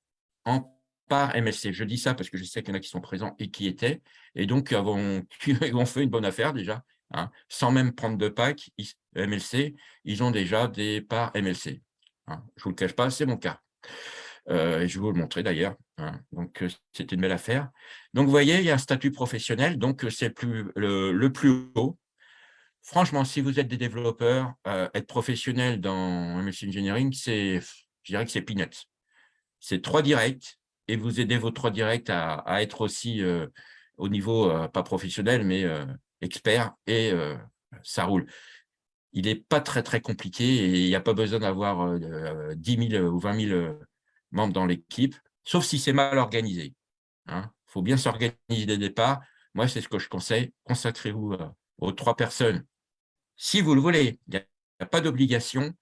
en par MLC. Je dis ça parce que je sais qu'il y en a qui sont présents et qui étaient, et donc ils ont fait une bonne affaire déjà, hein. sans même prendre de pack MLC, ils ont déjà des parts MLC. Hein. Je ne vous le cache pas, c'est mon cas. Euh, je vais vous le montrer d'ailleurs. Hein. Donc, euh, c'était une belle affaire. Donc, vous voyez, il y a un statut professionnel, donc euh, c'est le, plus haut. Franchement, si vous êtes des développeurs, être professionnel dans MLC Engineering, je dirais que c'est peanuts. C'est trois directs et vous aidez vos trois directs à, être aussi au niveau, pas professionnel, mais expert, et ça roule il n'est pas très, très compliqué et il n'y a pas besoin d'avoir 10 000 ou 20 000 membres dans l'équipe, sauf si c'est mal organisé. Il hein. faut bien s'organiser dès le départ. Moi, c'est ce que je conseille. Consacrez-vous aux trois personnes. Si vous le voulez, il n'y a, pas d'obligation.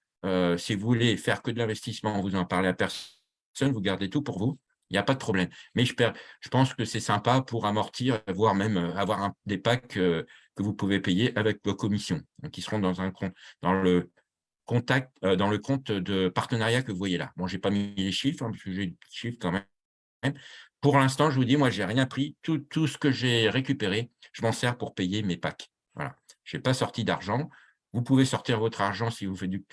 si vous voulez faire que de l'investissement, vous en parlez à personne, vous gardez tout pour vous il n'y a pas de problème. Mais je, pense que c'est sympa pour amortir, voire même avoir des packs que vous pouvez payer avec vos commissions, qui seront dans, un, le, euh, dans le compte de partenariat que vous voyez là. Bon, je n'ai pas mis les chiffres, hein, parce que j'ai des chiffres quand même. Pour l'instant, je vous dis, moi, je n'ai rien pris. Tout, ce que j'ai récupéré, je m'en sers pour payer mes packs. Voilà. Je n'ai pas sorti d'argent. Vous pouvez sortir votre argent si vous, faites du,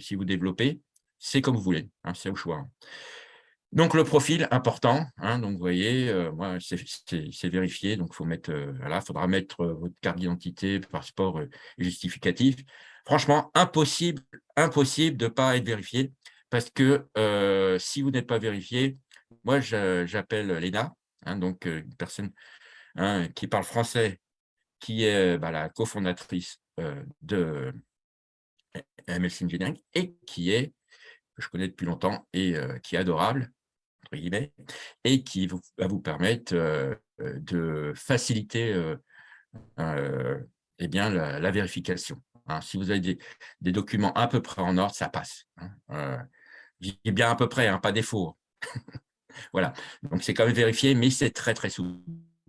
si vous développez. C'est comme vous voulez, hein, c'est au choix. Hein. Donc, le profil, important. Hein, donc, vous voyez, euh, moi, c'est vérifié. Donc, faut mettre, euh, voilà, faudra mettre euh, votre carte d'identité, passeport justificatif. Franchement, impossible, impossible de ne pas être vérifié parce que si vous n'êtes pas vérifié, moi, j'appelle Léna, hein, donc une personne hein, qui parle français, qui est bah, la cofondatrice de MLC Engineering et qui est, que je connais depuis longtemps et qui est adorable, et qui va vous permettre euh, euh, de faciliter euh, eh bien, la, vérification. Hein. Si vous avez des, documents à peu près en ordre, ça passe. Hein. bien à peu près, hein, pas défaut. voilà, donc c'est quand même vérifié, mais c'est très très souple.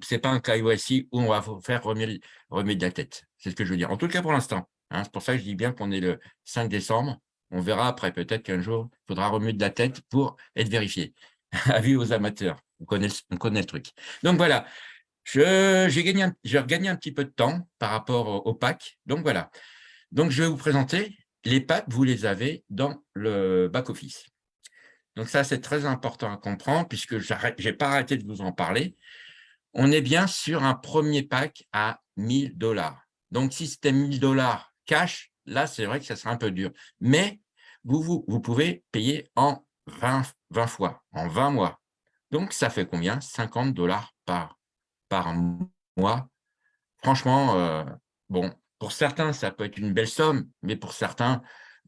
Ce n'est pas un cas ici où on va faire remettre, remettre de la tête. C'est ce que je veux dire. En tout cas, pour l'instant. c'est pour ça que je dis bien qu'on est le 5 décembre. On verra après, peut-être qu'un jour, il faudra remettre de la tête pour être vérifié. avis aux amateurs. On connaît, on connaît le truc. Donc voilà, j'ai gagné, un petit peu de temps par rapport au, pack. Donc voilà. Donc je vais vous présenter les packs, vous les avez dans le back-office. Donc ça, c'est très important à comprendre puisque je n'ai pas arrêté de vous en parler. On est bien sur un premier pack à 1000 dollars. Donc si c'était 1000 dollars cash, là, c'est vrai que ça serait un peu dur. Mais vous, vous pouvez payer en 20, 20 fois, en 20 mois. Donc, ça fait combien? 50 dollars par, par mois. Franchement, euh, bon, pour certains, ça peut être une belle somme, mais pour certains,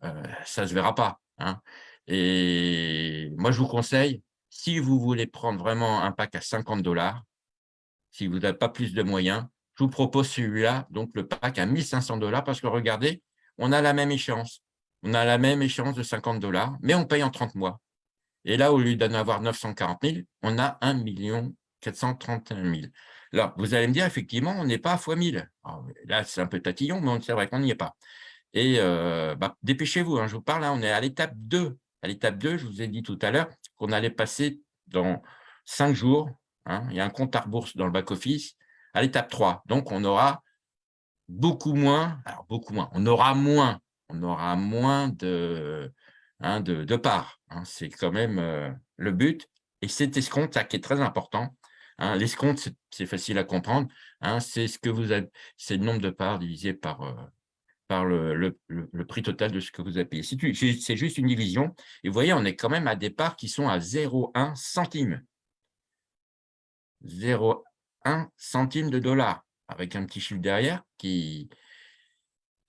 euh, ça ne se verra pas. Hein. Et moi, je vous conseille, si vous voulez prendre vraiment un pack à 50 dollars, si vous n'avez pas plus de moyens, je vous propose celui-là, donc le pack à 1500 dollars, parce que regardez, on a la même échéance. On a la même échéance de 50 dollars, mais on paye en 30 mois. Et là, au lieu d'en avoir 940 000, on a 1 431 000. Là, vous allez me dire, effectivement, on n'est pas à fois 1000. là, c'est un peu tatillon, mais c'est vrai qu'on n'y est pas. Et euh, bah, dépêchez-vous, hein, je vous parle, là, on est à l'étape 2. À l'étape 2, je vous ai dit tout à l'heure qu'on allait passer dans 5 jours. Hein, il y a un compte à rebourse dans le back-office. À l'étape 3, donc on aura beaucoup moins, alors beaucoup moins, on aura moins, on aura moins de, Hein, de, part. Hein. C'est quand même euh, le but. Et cet escompte, ça qui est très important. Hein, L'escompte, c'est facile à comprendre. c'est ce que vous c'est le nombre de parts divisé par, euh, le, prix total de ce que vous avez payé. C'est juste une division. Et vous voyez, on est quand même à des parts qui sont à 0,1 centime. 0,1 centime de dollar, avec un petit chiffre derrière qui,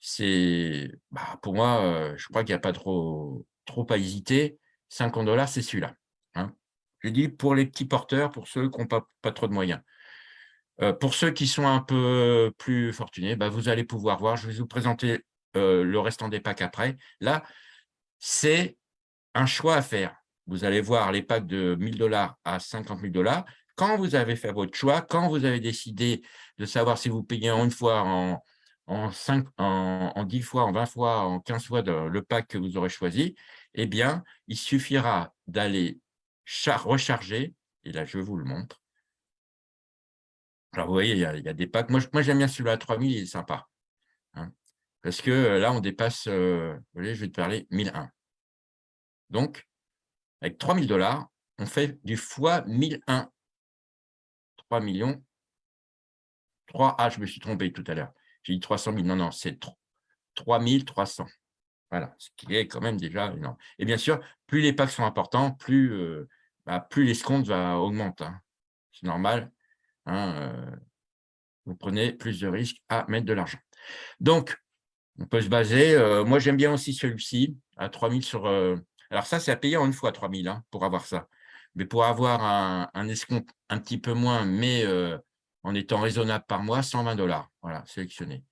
c'est, bah, pour moi, euh, je crois qu'il n'y a pas trop, trop à hésiter, 50 dollars, c'est celui-là. Hein. Je dis pour les petits porteurs, pour ceux qui n'ont pas, pas, trop de moyens. Euh, pour ceux qui sont un peu plus fortunés, bah, vous allez pouvoir voir, je vais vous présenter euh, le restant des packs après. Là, c'est un choix à faire. Vous allez voir les packs de 1000 dollars à 50 000 dollars. Quand vous avez fait votre choix, quand vous avez décidé de savoir si vous payez en une fois, en, en, 5, en, 10 fois, en 20 fois, en 15 fois le pack que vous aurez choisi, eh bien, il suffira d'aller recharger, et là, je vous le montre. Alors, vous voyez, il y a, des packs. Moi, j'aime bien celui-là à 3000, il est sympa. Hein. parce que euh, là, on dépasse, euh, vous voyez, je vais te parler, 1001. Donc, avec 3000 dollars, on fait du fois 1001. 3 millions. 3, ah, je me suis trompé tout à l'heure. J'ai dit 300 000. Non, non, c'est 3300. Voilà, ce qui est quand même déjà énorme. Et bien sûr, plus les packs sont importants, plus, euh, bah, l'escompte va augmenter. Hein. C'est normal. Hein, euh, vous prenez plus de risques à mettre de l'argent. Donc, on peut se baser. Euh, moi, j'aime bien aussi celui-ci, à 3000 sur... alors ça, c'est à payer en une fois 3000 hein, pour avoir ça. Mais pour avoir un, un, escompte un petit peu moins, mais en étant raisonnable par mois, 120 dollars. Voilà, sélectionné.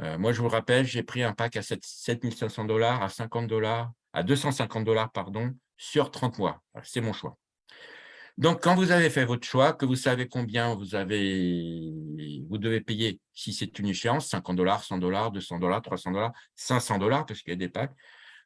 Euh, moi, je vous rappelle, j'ai pris un pack à 7500 dollars, à 50 dollars, à 250 dollars, pardon, sur 30 mois. C'est mon choix. Donc, quand vous avez fait votre choix, que vous savez combien vous, avez, vous devez payer, si c'est une échéance, 50 dollars, 100 dollars, 200 dollars, 300 dollars, 500 dollars, parce qu'il y a des packs,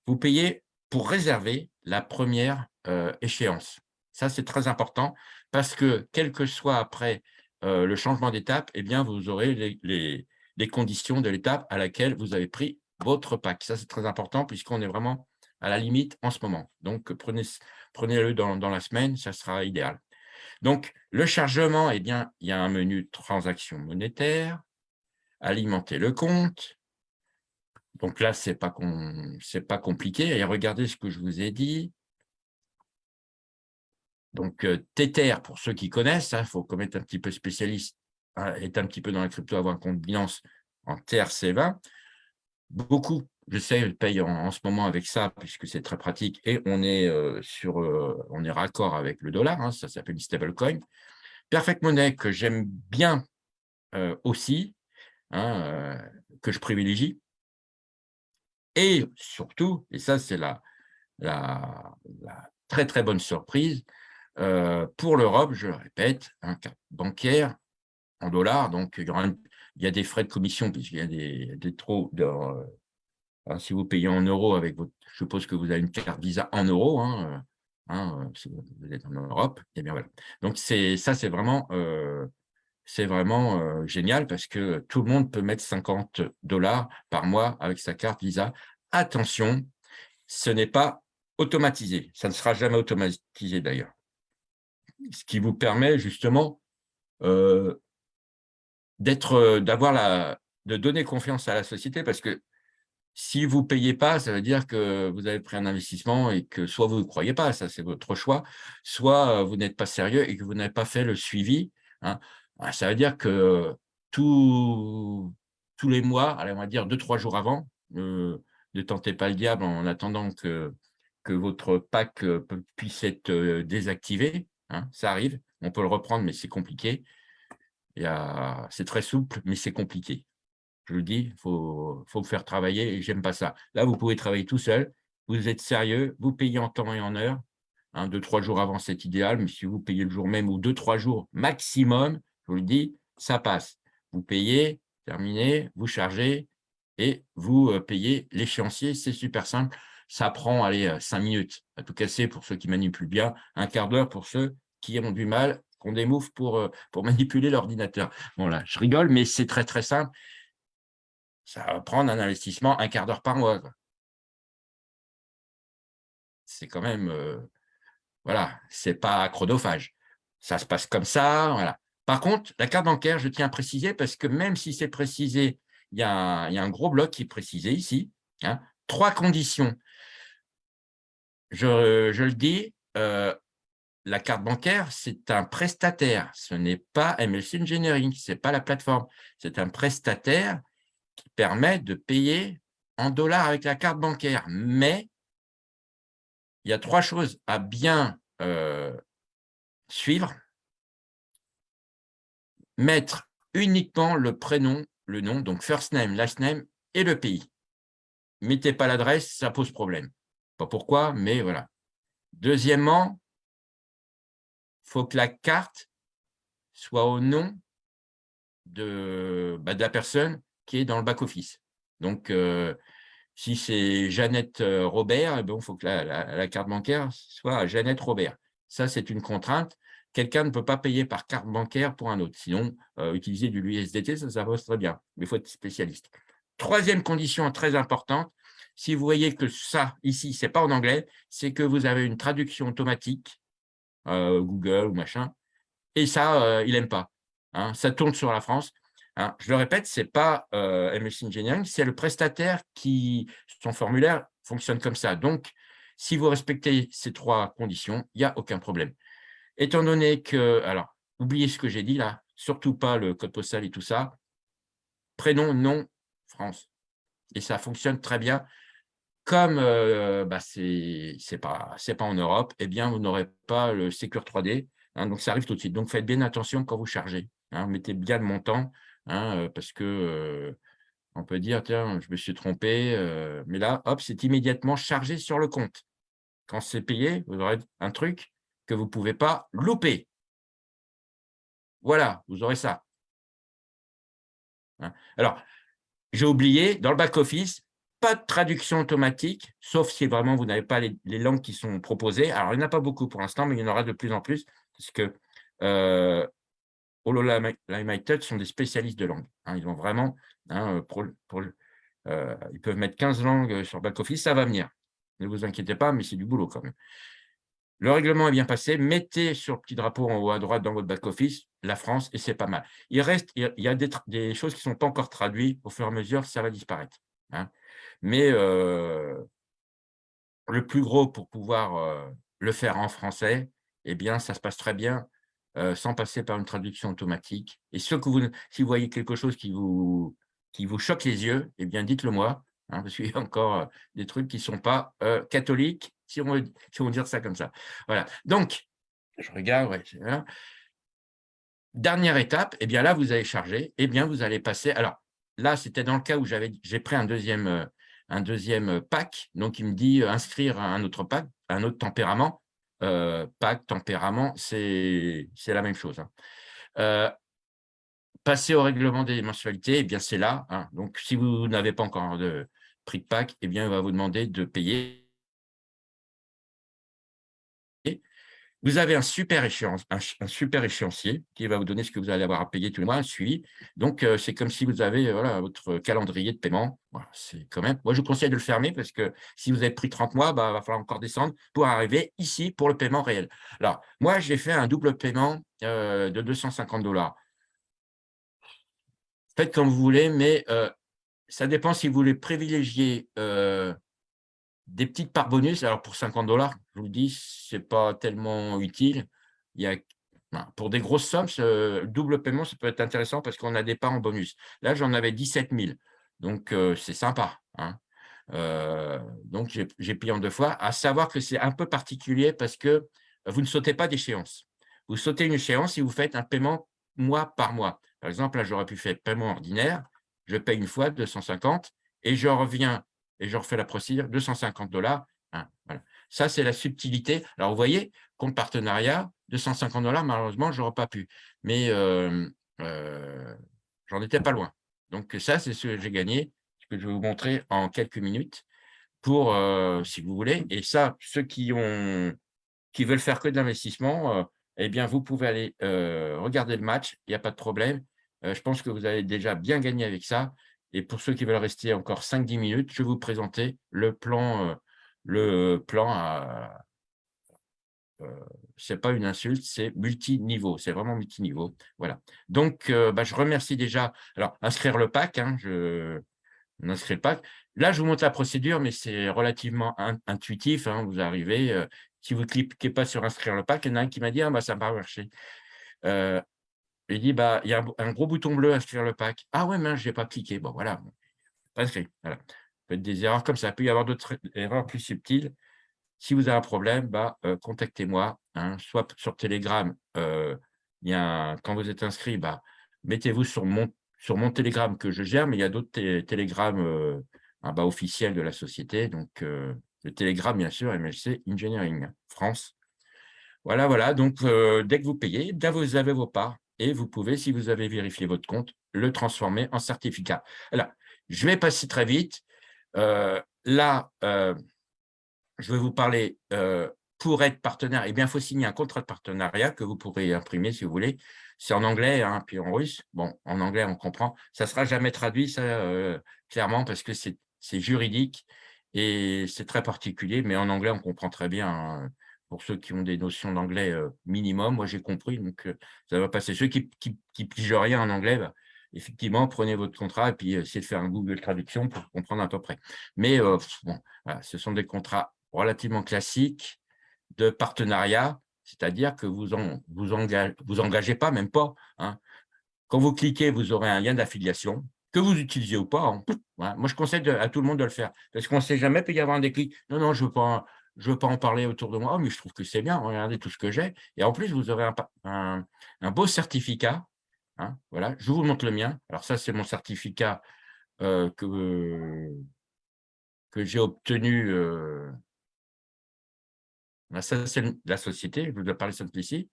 vous payez pour réserver la première euh, échéance. Ça, c'est très important parce que, quel que soit après euh, le changement d'étape, eh bien, vous aurez les, les conditions de l'étape à laquelle vous avez pris votre pack. Ça, c'est très important puisqu'on est vraiment à la limite en ce moment. Donc, prenez-le dans, la semaine, ça sera idéal. Donc, le chargement, eh bien, il y a un menu transaction monétaire, alimenter le compte. Donc là, ce n'est pas, pas compliqué. Et regardez ce que je vous ai dit. Donc, euh, Tether, pour ceux qui connaissent, il hein, faut être un petit peu spécialiste est un petit peu dans la crypto, avoir un compte Binance en TRC20. Beaucoup, je sais, payent en, ce moment avec ça, puisque c'est très pratique, et on est, euh, sur, euh, on est raccord avec le dollar, hein, ça s'appelle une stablecoin. Perfect Money, que j'aime bien euh, aussi, hein, que je privilégie. Et surtout, et ça c'est la, la, très très bonne surprise, pour l'Europe, je le répète, un cas bancaire en dollars. Donc, il y, a des frais de commission puisqu'il y a des, des trop. Euh, hein, si vous payez en euros avec votre, je suppose que vous avez une carte Visa en euros, hein, euh, hein, euh, si vous êtes en Europe. Et eh bien voilà. Donc ça, c'est vraiment, c'est vraiment génial parce que tout le monde peut mettre 50 dollars par mois avec sa carte Visa. Attention, ce n'est pas automatisé. Ça ne sera jamais automatisé d'ailleurs. Ce qui vous permet justement d'être, euh, d'avoir la, de donner confiance à la société parce que si vous ne payez pas, ça veut dire que vous avez pris un investissement et que soit vous ne croyez pas, ça c'est votre choix, soit euh, vous n'êtes pas sérieux et que vous n'avez pas fait le suivi. Hein. Ça veut dire que tous les mois, allez, on va dire deux, trois jours avant, euh, ne tentez pas le diable en attendant que, que votre pack puisse être désactivé. Hein. ça arrive, on peut le reprendre, mais c'est compliqué. C'est très souple, mais c'est compliqué. Je le dis, il faut, faire travailler et j'aime pas ça. Là, vous pouvez travailler tout seul, vous êtes sérieux, vous payez en temps et en heure. Hein, deux, trois jours avant, c'est idéal, mais si vous payez le jour même ou deux, trois jours maximum, je vous le dis, ça passe. Vous payez, terminez, vous chargez et vous euh, payez l'échéancier. C'est super simple. Ça prend, allez, euh, cinq minutes à tout casser pour ceux qui manipulent bien, un quart d'heure pour ceux qui ont du mal qu'on moves pour, euh, manipuler l'ordinateur. Bon, là, je rigole, mais c'est très, très simple. Ça va prendre un investissement un quart d'heure par mois. C'est quand même, euh, voilà, c'est pas chronophage. Ça se passe comme ça, voilà. Par contre, la carte bancaire, je tiens à préciser, parce que même si c'est précisé, il y, a un, gros bloc qui est précisé ici. Hein, trois conditions. Je, je le dis, euh, la carte bancaire, c'est un prestataire. Ce n'est pas MLC Engineering, ce n'est pas la plateforme. C'est un prestataire qui permet de payer en dollars avec la carte bancaire. Mais il y a trois choses à bien euh, suivre. Mettre uniquement le prénom, le nom, donc first name, last name et le pays. Mettez pas l'adresse, ça pose problème. Pas pourquoi, mais voilà. Deuxièmement, faut que la carte soit au nom de, bah, de la personne qui est dans le back-office. Donc, euh, si c'est Jeannette euh, Robert, il eh faut que la, carte bancaire soit Jeannette Robert. Ça, c'est une contrainte. Quelqu'un ne peut pas payer par carte bancaire pour un autre. Sinon, euh, utiliser du USDT, ça, ça très bien. Mais il faut être spécialiste. Troisième condition très importante, si vous voyez que ça, ici, ce n'est pas en anglais, c'est que vous avez une traduction automatique, Google ou machin, et ça, il n'aime pas. Hein. ça tourne sur la France. Hein. Je le répète, ce n'est pas euh, MS Engineering, c'est le prestataire qui, son formulaire fonctionne comme ça. Donc, si vous respectez ces trois conditions, il n'y a aucun problème. Étant donné que, alors, oubliez ce que j'ai dit là, surtout pas le code postal et tout ça, prénom, nom, France. Et ça fonctionne très bien. Comme euh, bah, ce n'est pas, en Europe, eh bien, vous n'aurez pas le Secure 3D. Hein, donc, ça arrive tout de suite. Donc, faites bien attention quand vous chargez. Hein, mettez bien le montant, hein, euh, parce que euh, on peut dire, tiens, je me suis trompé, mais là, hop, c'est immédiatement chargé sur le compte. Quand c'est payé, vous aurez un truc que vous ne pouvez pas louper. Voilà, vous aurez ça. Alors, j'ai oublié, dans le back-office, pas de traduction automatique, sauf si vraiment vous n'avez pas les, langues qui sont proposées. Alors, il n'y en a pas beaucoup pour l'instant, mais il y en aura de plus en plus, parce que Touch sont des spécialistes de langue. Hein. ils ont vraiment, hein, euh, ils peuvent mettre 15 langues sur back-office, ça va venir. Ne vous inquiétez pas, mais c'est du boulot quand même. Le règlement est bien passé. Mettez sur le petit drapeau en haut à droite dans votre back-office la France et c'est pas mal. Il reste, il y a des, choses qui ne sont pas encore traduites. Au fur et à mesure, ça va disparaître. Hein. Mais le plus gros pour pouvoir le faire en français, eh bien, ça se passe très bien sans passer par une traduction automatique. Et ce que vous, si vous voyez quelque chose qui vous, choque les yeux, eh bien, dites-le moi, hein, parce encore des trucs qui ne sont pas catholiques, si on, veut, dire ça comme ça. Voilà. Donc, je regarde, Dernière étape, eh bien là, vous allez charger, eh bien, vous allez passer. Alors, là, c'était dans le cas où j'ai pris un deuxième, un deuxième pack, donc il me dit inscrire un autre pack, un autre tempérament. Euh, Pacte, tempérament, c'est la même chose. Hein. Euh, passer au règlement des mensualités, eh bien c'est là. Hein. Donc, si vous n'avez pas encore de prix de pack, eh bien, il va vous demander de payer Vous avez un super, échéancier qui va vous donner ce que vous allez avoir à payer tous les mois, un suivi. Donc, euh, c'est comme si vous avez euh, votre calendrier de paiement. c'est quand même. Moi, je vous conseille de le fermer parce que si vous avez pris 30 mois, bah, il va falloir encore descendre pour arriver ici pour le paiement réel. Alors, moi, j'ai fait un double paiement euh, de 250 dollars. Faites comme vous voulez, mais ça dépend si vous voulez privilégier des petites parts bonus, alors pour 50 dollars, je vous le dis, ce n'est pas tellement utile. Il y a, pour des grosses sommes, ce double paiement, ça peut être intéressant parce qu'on a des parts en bonus. Là, j'en avais 17 000, donc euh, c'est sympa. Hein. Euh, donc, j'ai payé en deux fois. À savoir que c'est un peu particulier parce que vous ne sautez pas d'échéance. Vous sautez une échéance et vous faites un paiement mois par mois. Par exemple, là, j'aurais pu faire paiement ordinaire. Je paye une fois 250 et je reviens et je refais la procédure, 250 dollars. Hein, Ça, c'est la subtilité. Alors, vous voyez, compte partenariat, 250 dollars, malheureusement, je n'aurais pas pu. Mais euh, euh, j'en étais pas loin. Donc, ça, c'est ce que j'ai gagné, ce que je vais vous montrer en quelques minutes, pour, euh, si vous voulez. Et ça, ceux qui, ont, qui veulent faire que de l'investissement, eh bien, vous pouvez aller regarder le match, il n'y a pas de problème. je pense que vous avez déjà bien gagné avec ça. Et pour ceux qui veulent rester encore 5-10 minutes, je vais vous présenter le plan, euh, le plan à, euh, ce n'est pas une insulte, c'est multiniveau, c'est vraiment multiniveau. Voilà. Donc, euh, bah, je remercie déjà. Alors, inscrire le pack, hein, je inscris le pack. Là, je vous montre la procédure, mais c'est relativement intuitif. Hein, vous arrivez, si vous cliquez pas sur inscrire le pack, il y en a un qui m'a dit ah, bah, ça n'a pas marché. Il dit, bah, il y a un, gros bouton bleu à inscrire le pack. Ah ouais, mais je n'ai pas cliqué. Bon, voilà, inscrit. Voilà. peut être des erreurs comme ça. Il peut y avoir d'autres erreurs plus subtiles. Si vous avez un problème, bah, euh, contactez-moi. Hein. soit sur Telegram, euh, il y a quand vous êtes inscrit, bah, mettez-vous sur mon, sur mon Telegram que je gère, mais il y a d'autres télégrammes euh, bah, officiels de la société. Donc, Le Télégramme, bien sûr, MLC Engineering France. Voilà, voilà. Donc, dès que vous payez, vous avez vos parts et vous pouvez, si vous avez vérifié votre compte, le transformer en certificat. Alors, je vais passer très vite. Euh, là, euh, je vais vous parler, pour être partenaire, eh bien, il faut signer un contrat de partenariat que vous pourrez imprimer si vous voulez. C'est en anglais, hein, puis en russe. Bon, en anglais, on comprend. Ça ne sera jamais traduit, ça, clairement, parce que c'est juridique et c'est très particulier, mais en anglais, on comprend très bien. Hein pour ceux qui ont des notions d'anglais minimum. Moi, j'ai compris, donc ça va passer. Ceux qui ne pigent rien en anglais, bah, effectivement, prenez votre contrat et puis essayez de faire un Google Traduction pour comprendre à peu près. Mais bon, ce sont des contrats relativement classiques de partenariat, c'est-à-dire que vous en, vous, engagez, pas, même pas. Hein. Quand vous cliquez, vous aurez un lien d'affiliation, que vous utilisez ou pas. Hein. Moi, je conseille à tout le monde de le faire, parce qu'on ne sait jamais, peut y avoir un déclic. Non, non, je ne veux pas je ne veux pas en parler autour de moi, mais je trouve que c'est bien, regardez tout ce que j'ai. Et en plus, vous aurez un, beau certificat. Hein, voilà, je vous montre le mien. Alors ça, c'est mon certificat euh, que, que j'ai obtenu. Euh, ça, c'est la société, je vous ai parlé de ici.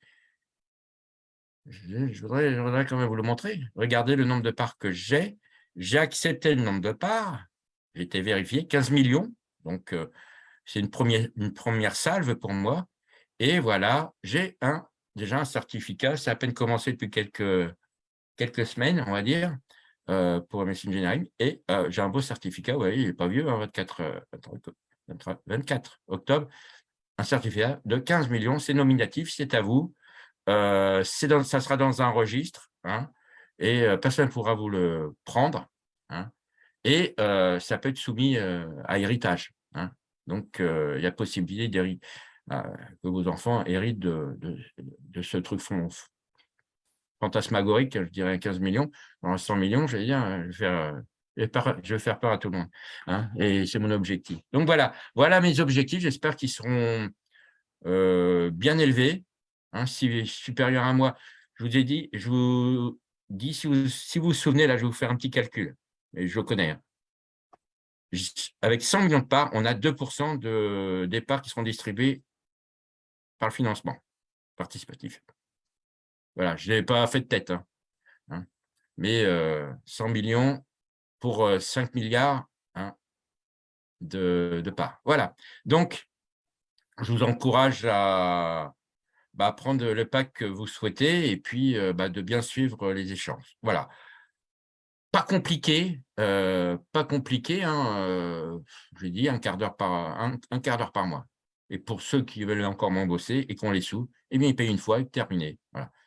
Je, voudrais, je voudrais quand même vous le montrer. Regardez le nombre de parts que j'ai. J'ai accepté le nombre de parts. J'ai été vérifié, 15 millions. Donc, euh, c'est une première, salve pour moi. Et voilà, j'ai un, déjà un certificat. Ça a à peine commencé depuis quelques, quelques semaines, on va dire, euh, pour MSC Engineering. Et euh, j'ai un beau certificat, vous voyez, il n'est pas vieux, 24, hein, 24 euh, octobre. Un certificat de 15 millions, c'est nominatif, c'est à vous. ça sera dans un registre, hein, et personne ne pourra vous le prendre. Hein, et ça peut être soumis à héritage. Donc, il y a possibilité euh, que vos enfants héritent de, ce truc fantasmagorique, je dirais 15 millions. Dans 100 millions, je vais dire, je vais faire, je vais faire peur à tout le monde. Hein, et c'est mon objectif. Donc, voilà, voilà mes objectifs. J'espère qu'ils seront euh, bien élevés, hein, si supérieurs à moi. Je vous ai dit, je vous dis, si vous, vous souvenez, là, je vais vous faire un petit calcul. Et je connais. Hein avec 100 millions de parts, on a 2% de, des parts qui seront distribuées par le financement participatif. Voilà, je n'ai pas fait de tête. Hein, hein. mais 100 euh, millions pour 5 euh, milliards hein, de, parts. Voilà. Donc, je vous encourage à bah, prendre le pack que vous souhaitez et puis euh, bah, de bien suivre les échanges. Voilà pas compliqué, euh, pas compliqué, hein, euh, dit un quart d'heure par, mois. Et pour ceux qui veulent encore moins bosser et qui ont les sous, eh bien, ils payent une fois et terminé.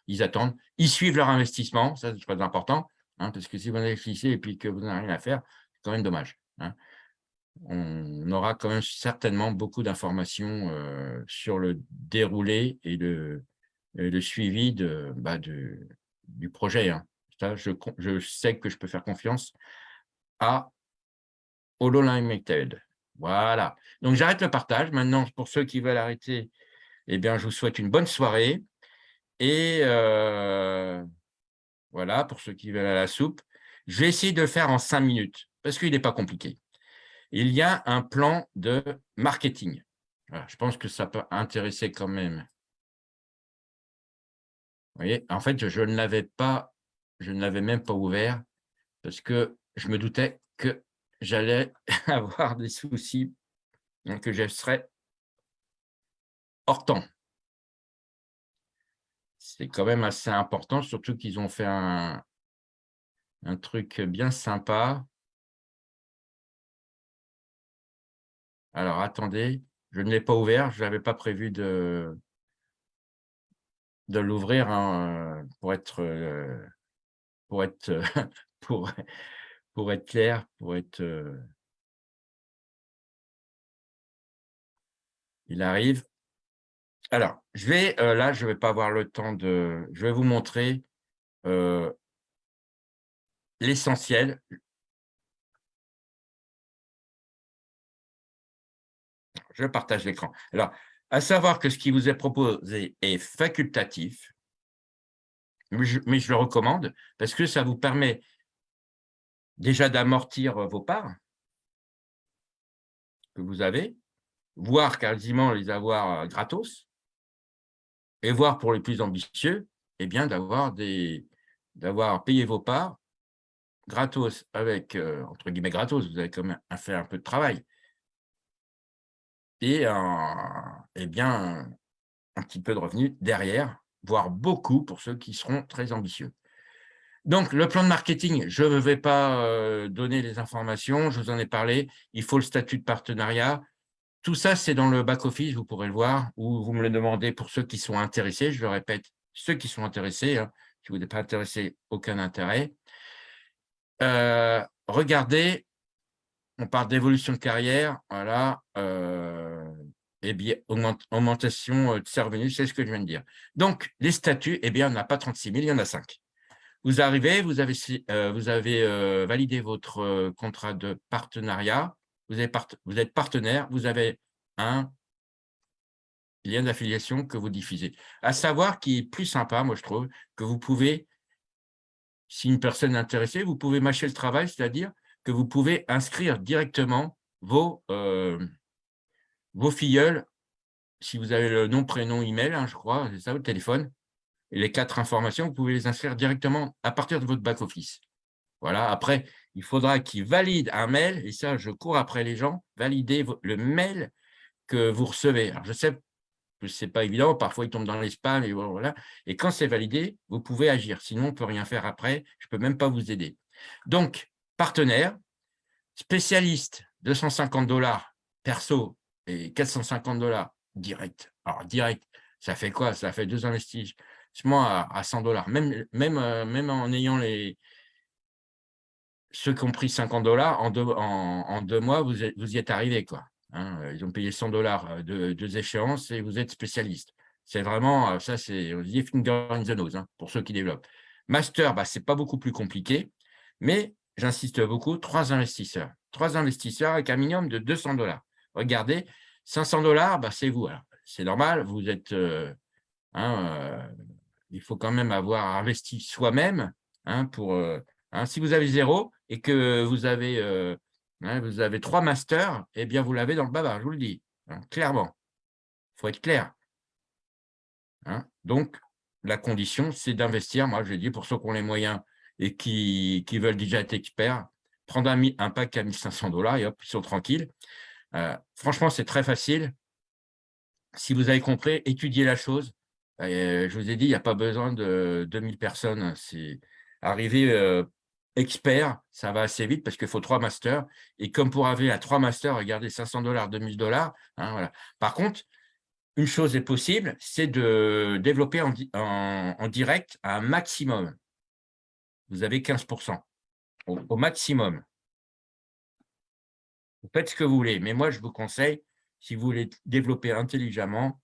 Ils attendent, ils suivent leur investissement, ça c'est très important, hein, parce que si vous investissez et que vous n'avez rien à faire, c'est quand même dommage. Hein. On aura quand même certainement beaucoup d'informations euh, sur le déroulé et le, suivi bah, du projet. Hein je, sais que je peux faire confiance à HoloLimited. Voilà. Donc, j'arrête le partage. Maintenant, pour ceux qui veulent arrêter, eh bien, je vous souhaite une bonne soirée. Et euh, voilà, pour ceux qui veulent à la soupe, je vais essayer de le faire en cinq minutes parce qu'il n'est pas compliqué. Il y a un plan de marketing. je pense que ça peut intéresser quand même. Vous voyez, en fait, je ne l'avais pas je ne l'avais même pas ouvert parce que je me doutais que j'allais avoir des soucis, que je serais hors temps. C'est quand même assez important, surtout qu'ils ont fait un, truc bien sympa. Alors, attendez, je ne l'ai pas ouvert, je n'avais pas prévu de, de l'ouvrir hein, pour être euh, pour être, pour, être clair, pour être... Il arrive. Alors, je vais, là, je ne vais pas avoir le temps de... Je vais vous montrer l'essentiel. Je partage l'écran. Alors, à savoir que ce qui vous est proposé est facultatif, mais je, le recommande parce que ça vous permet déjà d'amortir vos parts que vous avez, voire quasiment les avoir gratos, et voire pour les plus ambitieux, eh bien d'avoir payé vos parts gratos avec, entre guillemets, gratos, vous avez quand même fait un peu de travail. Et, eh bien, un petit peu de revenus derrière, voire beaucoup pour ceux qui seront très ambitieux. Donc, le plan de marketing, je ne vais pas donner les informations, je vous en ai parlé, il faut le statut de partenariat. Tout ça, c'est dans le back-office, vous pourrez le voir, ou vous me le demandez pour ceux qui sont intéressés. Je le répète, ceux qui sont intéressés, hein, si vous n'êtes pas intéressé, aucun intérêt. Euh, regardez, on parle d'évolution de carrière, voilà, euh, et bien, augmentation de ses revenus, c'est ce que je viens de dire. Donc, les statuts, eh bien, on n'a pas 36 000, il y en a 5. Vous arrivez, vous avez, euh, vous avez validé votre contrat de partenariat, vous, vous êtes partenaire, vous avez un lien d'affiliation que vous diffusez. À savoir qui est plus sympa, moi je trouve, que vous pouvez si une personne est intéressée, vous pouvez mâcher le travail, c'est-à-dire que vous pouvez inscrire directement vos, euh, vos filleuls, si vous avez le nom, prénom, email, hein, je crois, c'est ça, au téléphone, et les quatre informations, vous pouvez les inscrire directement à partir de votre back-office. Voilà, après, il faudra qu'ils valident un mail, et ça, je cours après les gens, valider le mail que vous recevez. Alors, je sais ce n'est pas évident, parfois il tombe dans les spams, et voilà. Et quand c'est validé, vous pouvez agir, sinon on ne peut rien faire après, je ne peux même pas vous aider. Donc, partenaire, spécialiste, 250 dollars perso et 450 dollars direct. Alors, direct, ça fait quoi? Ça fait deux investissements à, à 100 dollars. Euh, même en ayant les, ceux qui ont pris 50 dollars, en deux, mois, vous, y êtes arrivé. quoi. Hein, ils ont payé 100 dollars euh, de deux échéances et vous êtes spécialiste. C'est vraiment, euh, ça c'est finger in the nose hein, pour ceux qui développent. Master, bah, ce n'est pas beaucoup plus compliqué, mais j'insiste beaucoup, trois investisseurs. Trois investisseurs avec un minimum de 200 dollars. Regardez, 500 dollars, bah, c'est vous. C'est normal, vous êtes, hein, il faut quand même avoir investi soi-même hein, pour, si vous avez zéro et que vous avez Hein, trois masters, eh bien, vous l'avez dans le bavard, je vous le dis, hein, clairement. Il faut être clair. Hein. Donc, la condition, c'est d'investir, moi je dis, pour ceux qui ont les moyens et qui, veulent déjà être experts, prendre un, un pack à 1500 dollars et hop, ils sont tranquilles. Euh, franchement, c'est très facile. Si vous avez compris, étudiez la chose. je vous ai dit, il n'y a pas besoin de 2000 personnes. Arriver euh, expert, ça va assez vite parce qu'il faut trois masters. Et comme pour avoir à trois masters, regardez, 500 dollars, 2000 dollars. Hein, voilà. Par contre, une chose est possible, c'est de développer en, en, direct un maximum. Vous avez 15% au, maximum. Vous faites ce que vous voulez, mais moi, je vous conseille, si vous voulez développer intelligemment,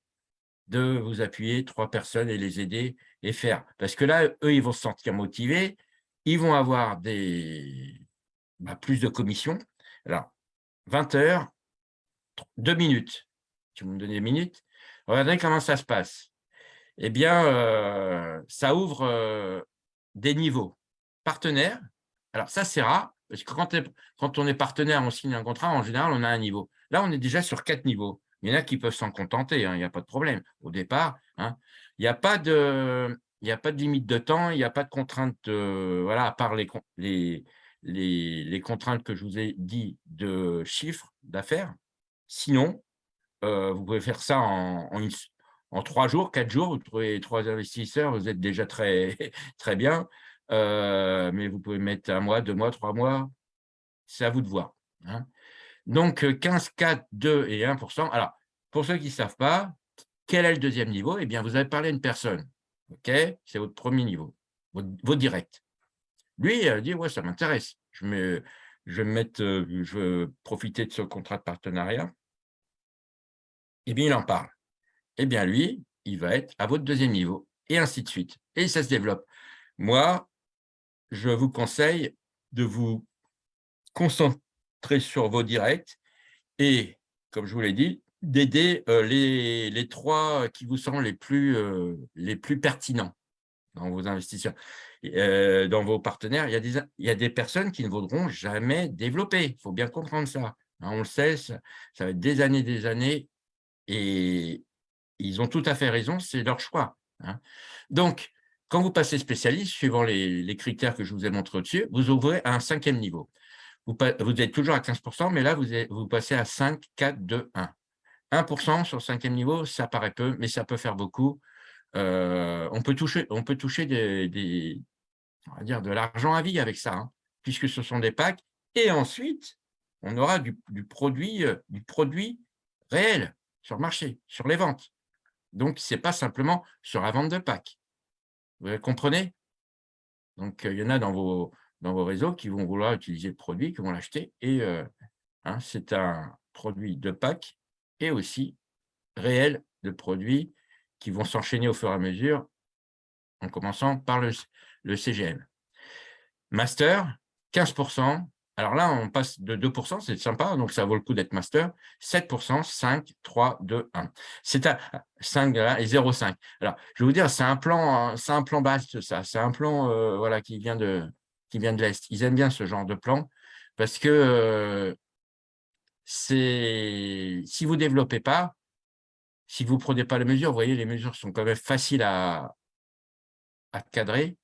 de vous appuyer trois personnes et les aider et faire. Parce que là, eux, ils vont se sentir motivés, ils vont avoir des, bah, plus de commissions. Alors, 20 heures, 2 minutes. Tu me donnes des minutes. Regardez comment ça se passe. Eh bien, euh, ça ouvre euh, des niveaux. Partenaire, alors ça, c'est rare, parce que quand, on est partenaire, on signe un contrat, en général, on a un niveau. Là, on est déjà sur quatre niveaux. Il y en a qui peuvent s'en contenter, hein, il n'y a pas de problème. Au départ, hein. il n'y a pas de limite de temps, il n'y a pas de contrainte, voilà, à part les, contraintes que je vous ai dit de chiffres d'affaires. Sinon, euh, vous pouvez faire ça en, en, trois jours, quatre jours, vous trouvez trois investisseurs, vous êtes déjà très, très bien. Euh, mais vous pouvez mettre un mois, deux mois, trois mois, c'est à vous de voir. Hein. Donc, 15, 4, 2 et 1% Alors, pour ceux qui ne savent pas, quel est le deuxième niveau? Eh bien, vous avez parlé à une personne OK? C'est votre premier niveau, votre, direct. Lui, il dit, ouais, ça m'intéresse. Je, je vais euh, je veux profiter de ce contrat de partenariat. Eh bien, il en parle. Eh bien, lui, il va être à votre deuxième niveau, et ainsi de suite. Et ça se développe. Moi, je vous conseille de vous concentrer sur vos directs et, comme je vous l'ai dit, d'aider les, les, trois qui vous sont les plus, les plus pertinents dans vos investisseurs, dans vos partenaires. Il y, a des, il y a des personnes qui ne voudront jamais développer. Il faut bien comprendre ça. Hein, on le sait, ça, va être des années, des années, et ils ont tout à fait raison, c'est leur choix. Hein. Donc, quand vous passez spécialiste, suivant les, critères que je vous ai montrés au-dessus, vous ouvrez à un cinquième niveau. Vous, êtes toujours à 15%, mais là, vous, passez à 5, 4, 2, 1. 1% sur le cinquième niveau, ça paraît peu, mais ça peut faire beaucoup. Euh, on peut toucher, on peut toucher de l'argent à vie avec ça, hein, puisque ce sont des packs. Et ensuite, on aura du, produit, euh, du produit réel sur le marché, sur les ventes. Donc, ce n'est pas simplement sur la vente de packs. Vous comprenez? Donc, il y en a dans vos, dans vos réseaux qui vont vouloir utiliser le produit, qui vont l'acheter. Et euh, hein, c'est un produit de pack et aussi réel de produits qui vont s'enchaîner au fur et à mesure, en commençant par le CGM. Master, 15%. Alors là, on passe de 2%, c'est sympa, donc ça vaut le coup d'être master. 7%, 5, 3, 2, 1. C'est à 5 et 0,5. Alors, je vais vous dire, c'est un plan, c'est un plan base, ça. C'est un plan euh, voilà, qui vient de, l'Est. Ils aiment bien ce genre de plan parce que si vous ne développez pas, si vous ne prenez pas les mesures, vous voyez, les mesures sont quand même faciles à, à cadrer.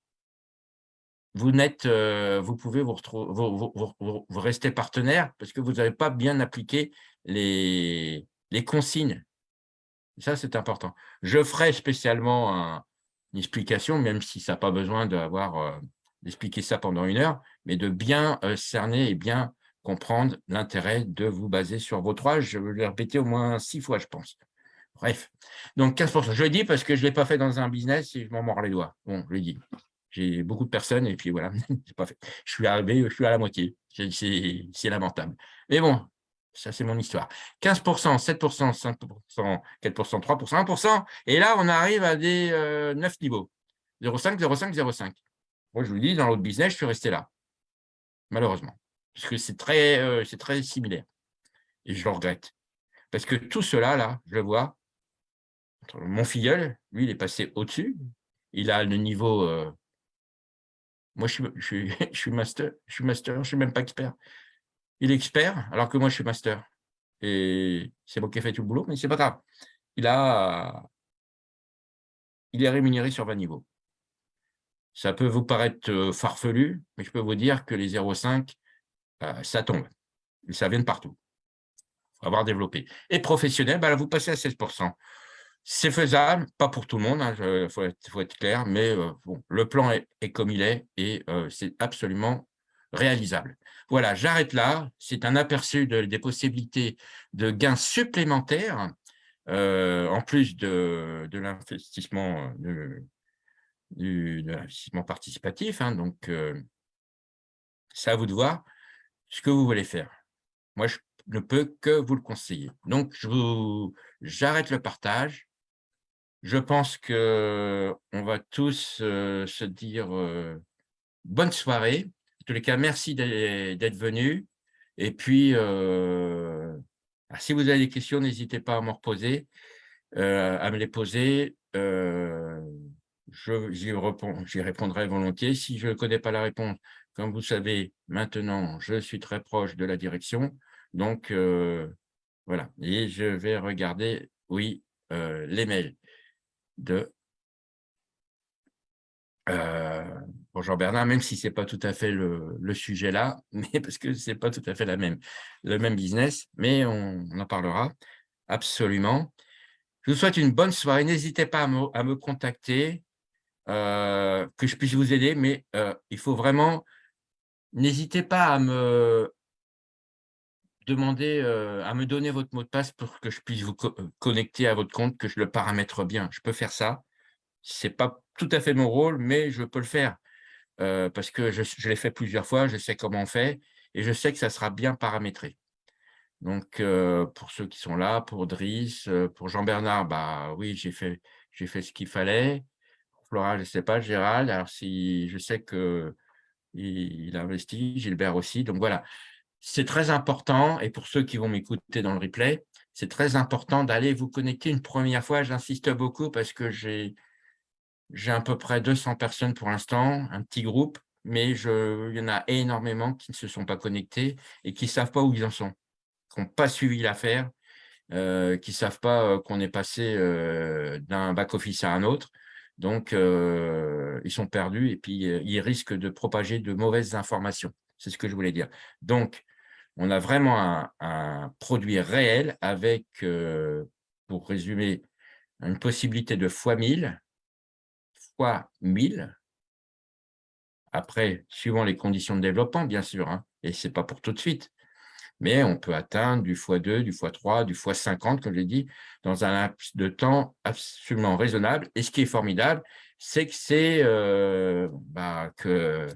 Vous, n'êtes, euh, pouvez vous, retrouver, vous, rester partenaire parce que vous n'avez pas bien appliqué les, consignes. Ça, c'est important. Je ferai spécialement une explication, même si ça n'a pas besoin d'avoir euh, d'expliquer ça pendant une heure, mais de bien euh, cerner et bien comprendre l'intérêt de vous baser sur vos trois. Je vais le répéter au moins six fois, je pense. Bref, donc 15%. Je le dis parce que je ne l'ai pas fait dans un business et je m'en mords les doigts. Bon, je le dis. J'ai beaucoup de personnes et puis voilà, pas fait. Je suis arrivé, je suis à la moitié. C'est lamentable. Mais bon, ça, c'est mon histoire. 15%, 7%, 5%, 4%, 3%, 1%. Et là, on arrive à des 9 euh, niveaux. 0,5, 0,5, 0,5. Moi, je vous dis, dans l'autre business, je suis resté là, malheureusement, parce que c'est très, euh, très similaire. Et je le regrette. Parce que tout cela, là, je le vois, mon filleul, lui, il est passé au-dessus. Il a le niveau... Euh, moi, je suis, master, je suis master, je ne suis même pas expert. Il est expert, alors que moi, je suis master. Et c'est moi qui ai fait tout le boulot, mais c'est pas grave. Il, a, il est rémunéré sur 20 niveaux. Ça peut vous paraître euh, farfelu, mais je peux vous dire que les 0,5, euh, ça tombe. ça vient de partout. Il faut avoir développé. Et professionnel, bah, vous passez à 16%. C'est faisable, pas pour tout le monde, il hein, faut, être clair, mais euh, bon, le plan est, comme il est et c'est absolument réalisable. Voilà, j'arrête là. C'est un aperçu des possibilités de gains supplémentaires, en plus de, l'investissement participatif. Hein, donc, euh, c'est à vous de voir ce que vous voulez faire. Moi, je ne peux que vous le conseiller. Donc, j'arrête le partage. Je pense qu'on va tous se dire bonne soirée. En tous les cas, merci d'être venu. Et puis, si vous avez des questions, n'hésitez pas à me reposer, à me les poser j'y répondrai volontiers. Si je ne connais pas la réponse, comme vous savez, maintenant, je suis très proche de la direction. Donc, voilà. Et je vais regarder, oui, les mails de euh, Bonjour Bernard, même si ce n'est pas tout à fait le, sujet là, mais parce que ce n'est pas tout à fait le même business, mais on, en parlera absolument. Je vous souhaite une bonne soirée. N'hésitez pas à me contacter. Euh, que je puisse vous aider, mais euh, il faut vraiment, n'hésitez pas à me demander, euh, à me donner votre mot de passe pour que je puisse vous connecter à votre compte, que je le paramètre bien. Je peux faire ça. Ce n'est pas tout à fait mon rôle, mais je peux le faire parce que je, l'ai fait plusieurs fois, je sais comment on fait et je sais que ça sera bien paramétré. Donc, pour ceux qui sont là, pour Driss, pour Jean-Bernard, bah oui, j'ai fait, fait ce qu'il fallait. Flora, je ne sais pas, Gérald, alors si je sais qu'il il investit, Gilbert aussi. Donc voilà, c'est très important, et pour ceux qui vont m'écouter dans le replay, c'est très important d'aller vous connecter une première fois. J'insiste beaucoup parce que j'ai à peu près 200 personnes pour l'instant, un petit groupe, mais il y en a énormément qui ne se sont pas connectés et qui ne savent pas où ils en sont. n'ont pas suivi l'affaire, qui ne savent pas qu'on est passé d'un back-office à un autre. Donc, ils sont perdus et puis ils risquent de propager de mauvaises informations. C'est ce que je voulais dire. Donc, on a vraiment un, produit réel avec, pour résumer, une possibilité de fois 1000, fois 1000. Après, suivant les conditions de développement, bien sûr, hein, et ce n'est pas pour tout de suite, mais on peut atteindre du x2, du x3, du x50, comme je l'ai dit, dans un laps de temps absolument raisonnable. Et ce qui est formidable, c'est que c'est euh, bah, que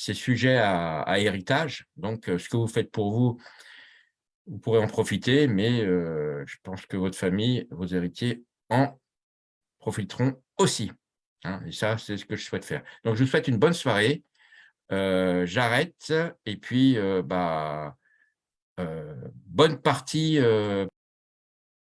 c'est sujet à, héritage. Donc, euh, ce que vous faites pour vous, vous pourrez en profiter, mais euh, je pense que votre famille, vos héritiers en profiteront aussi. Hein. et ça, c'est ce que je souhaite faire. Donc, je vous souhaite une bonne soirée. J'arrête et puis, bah, bonne partie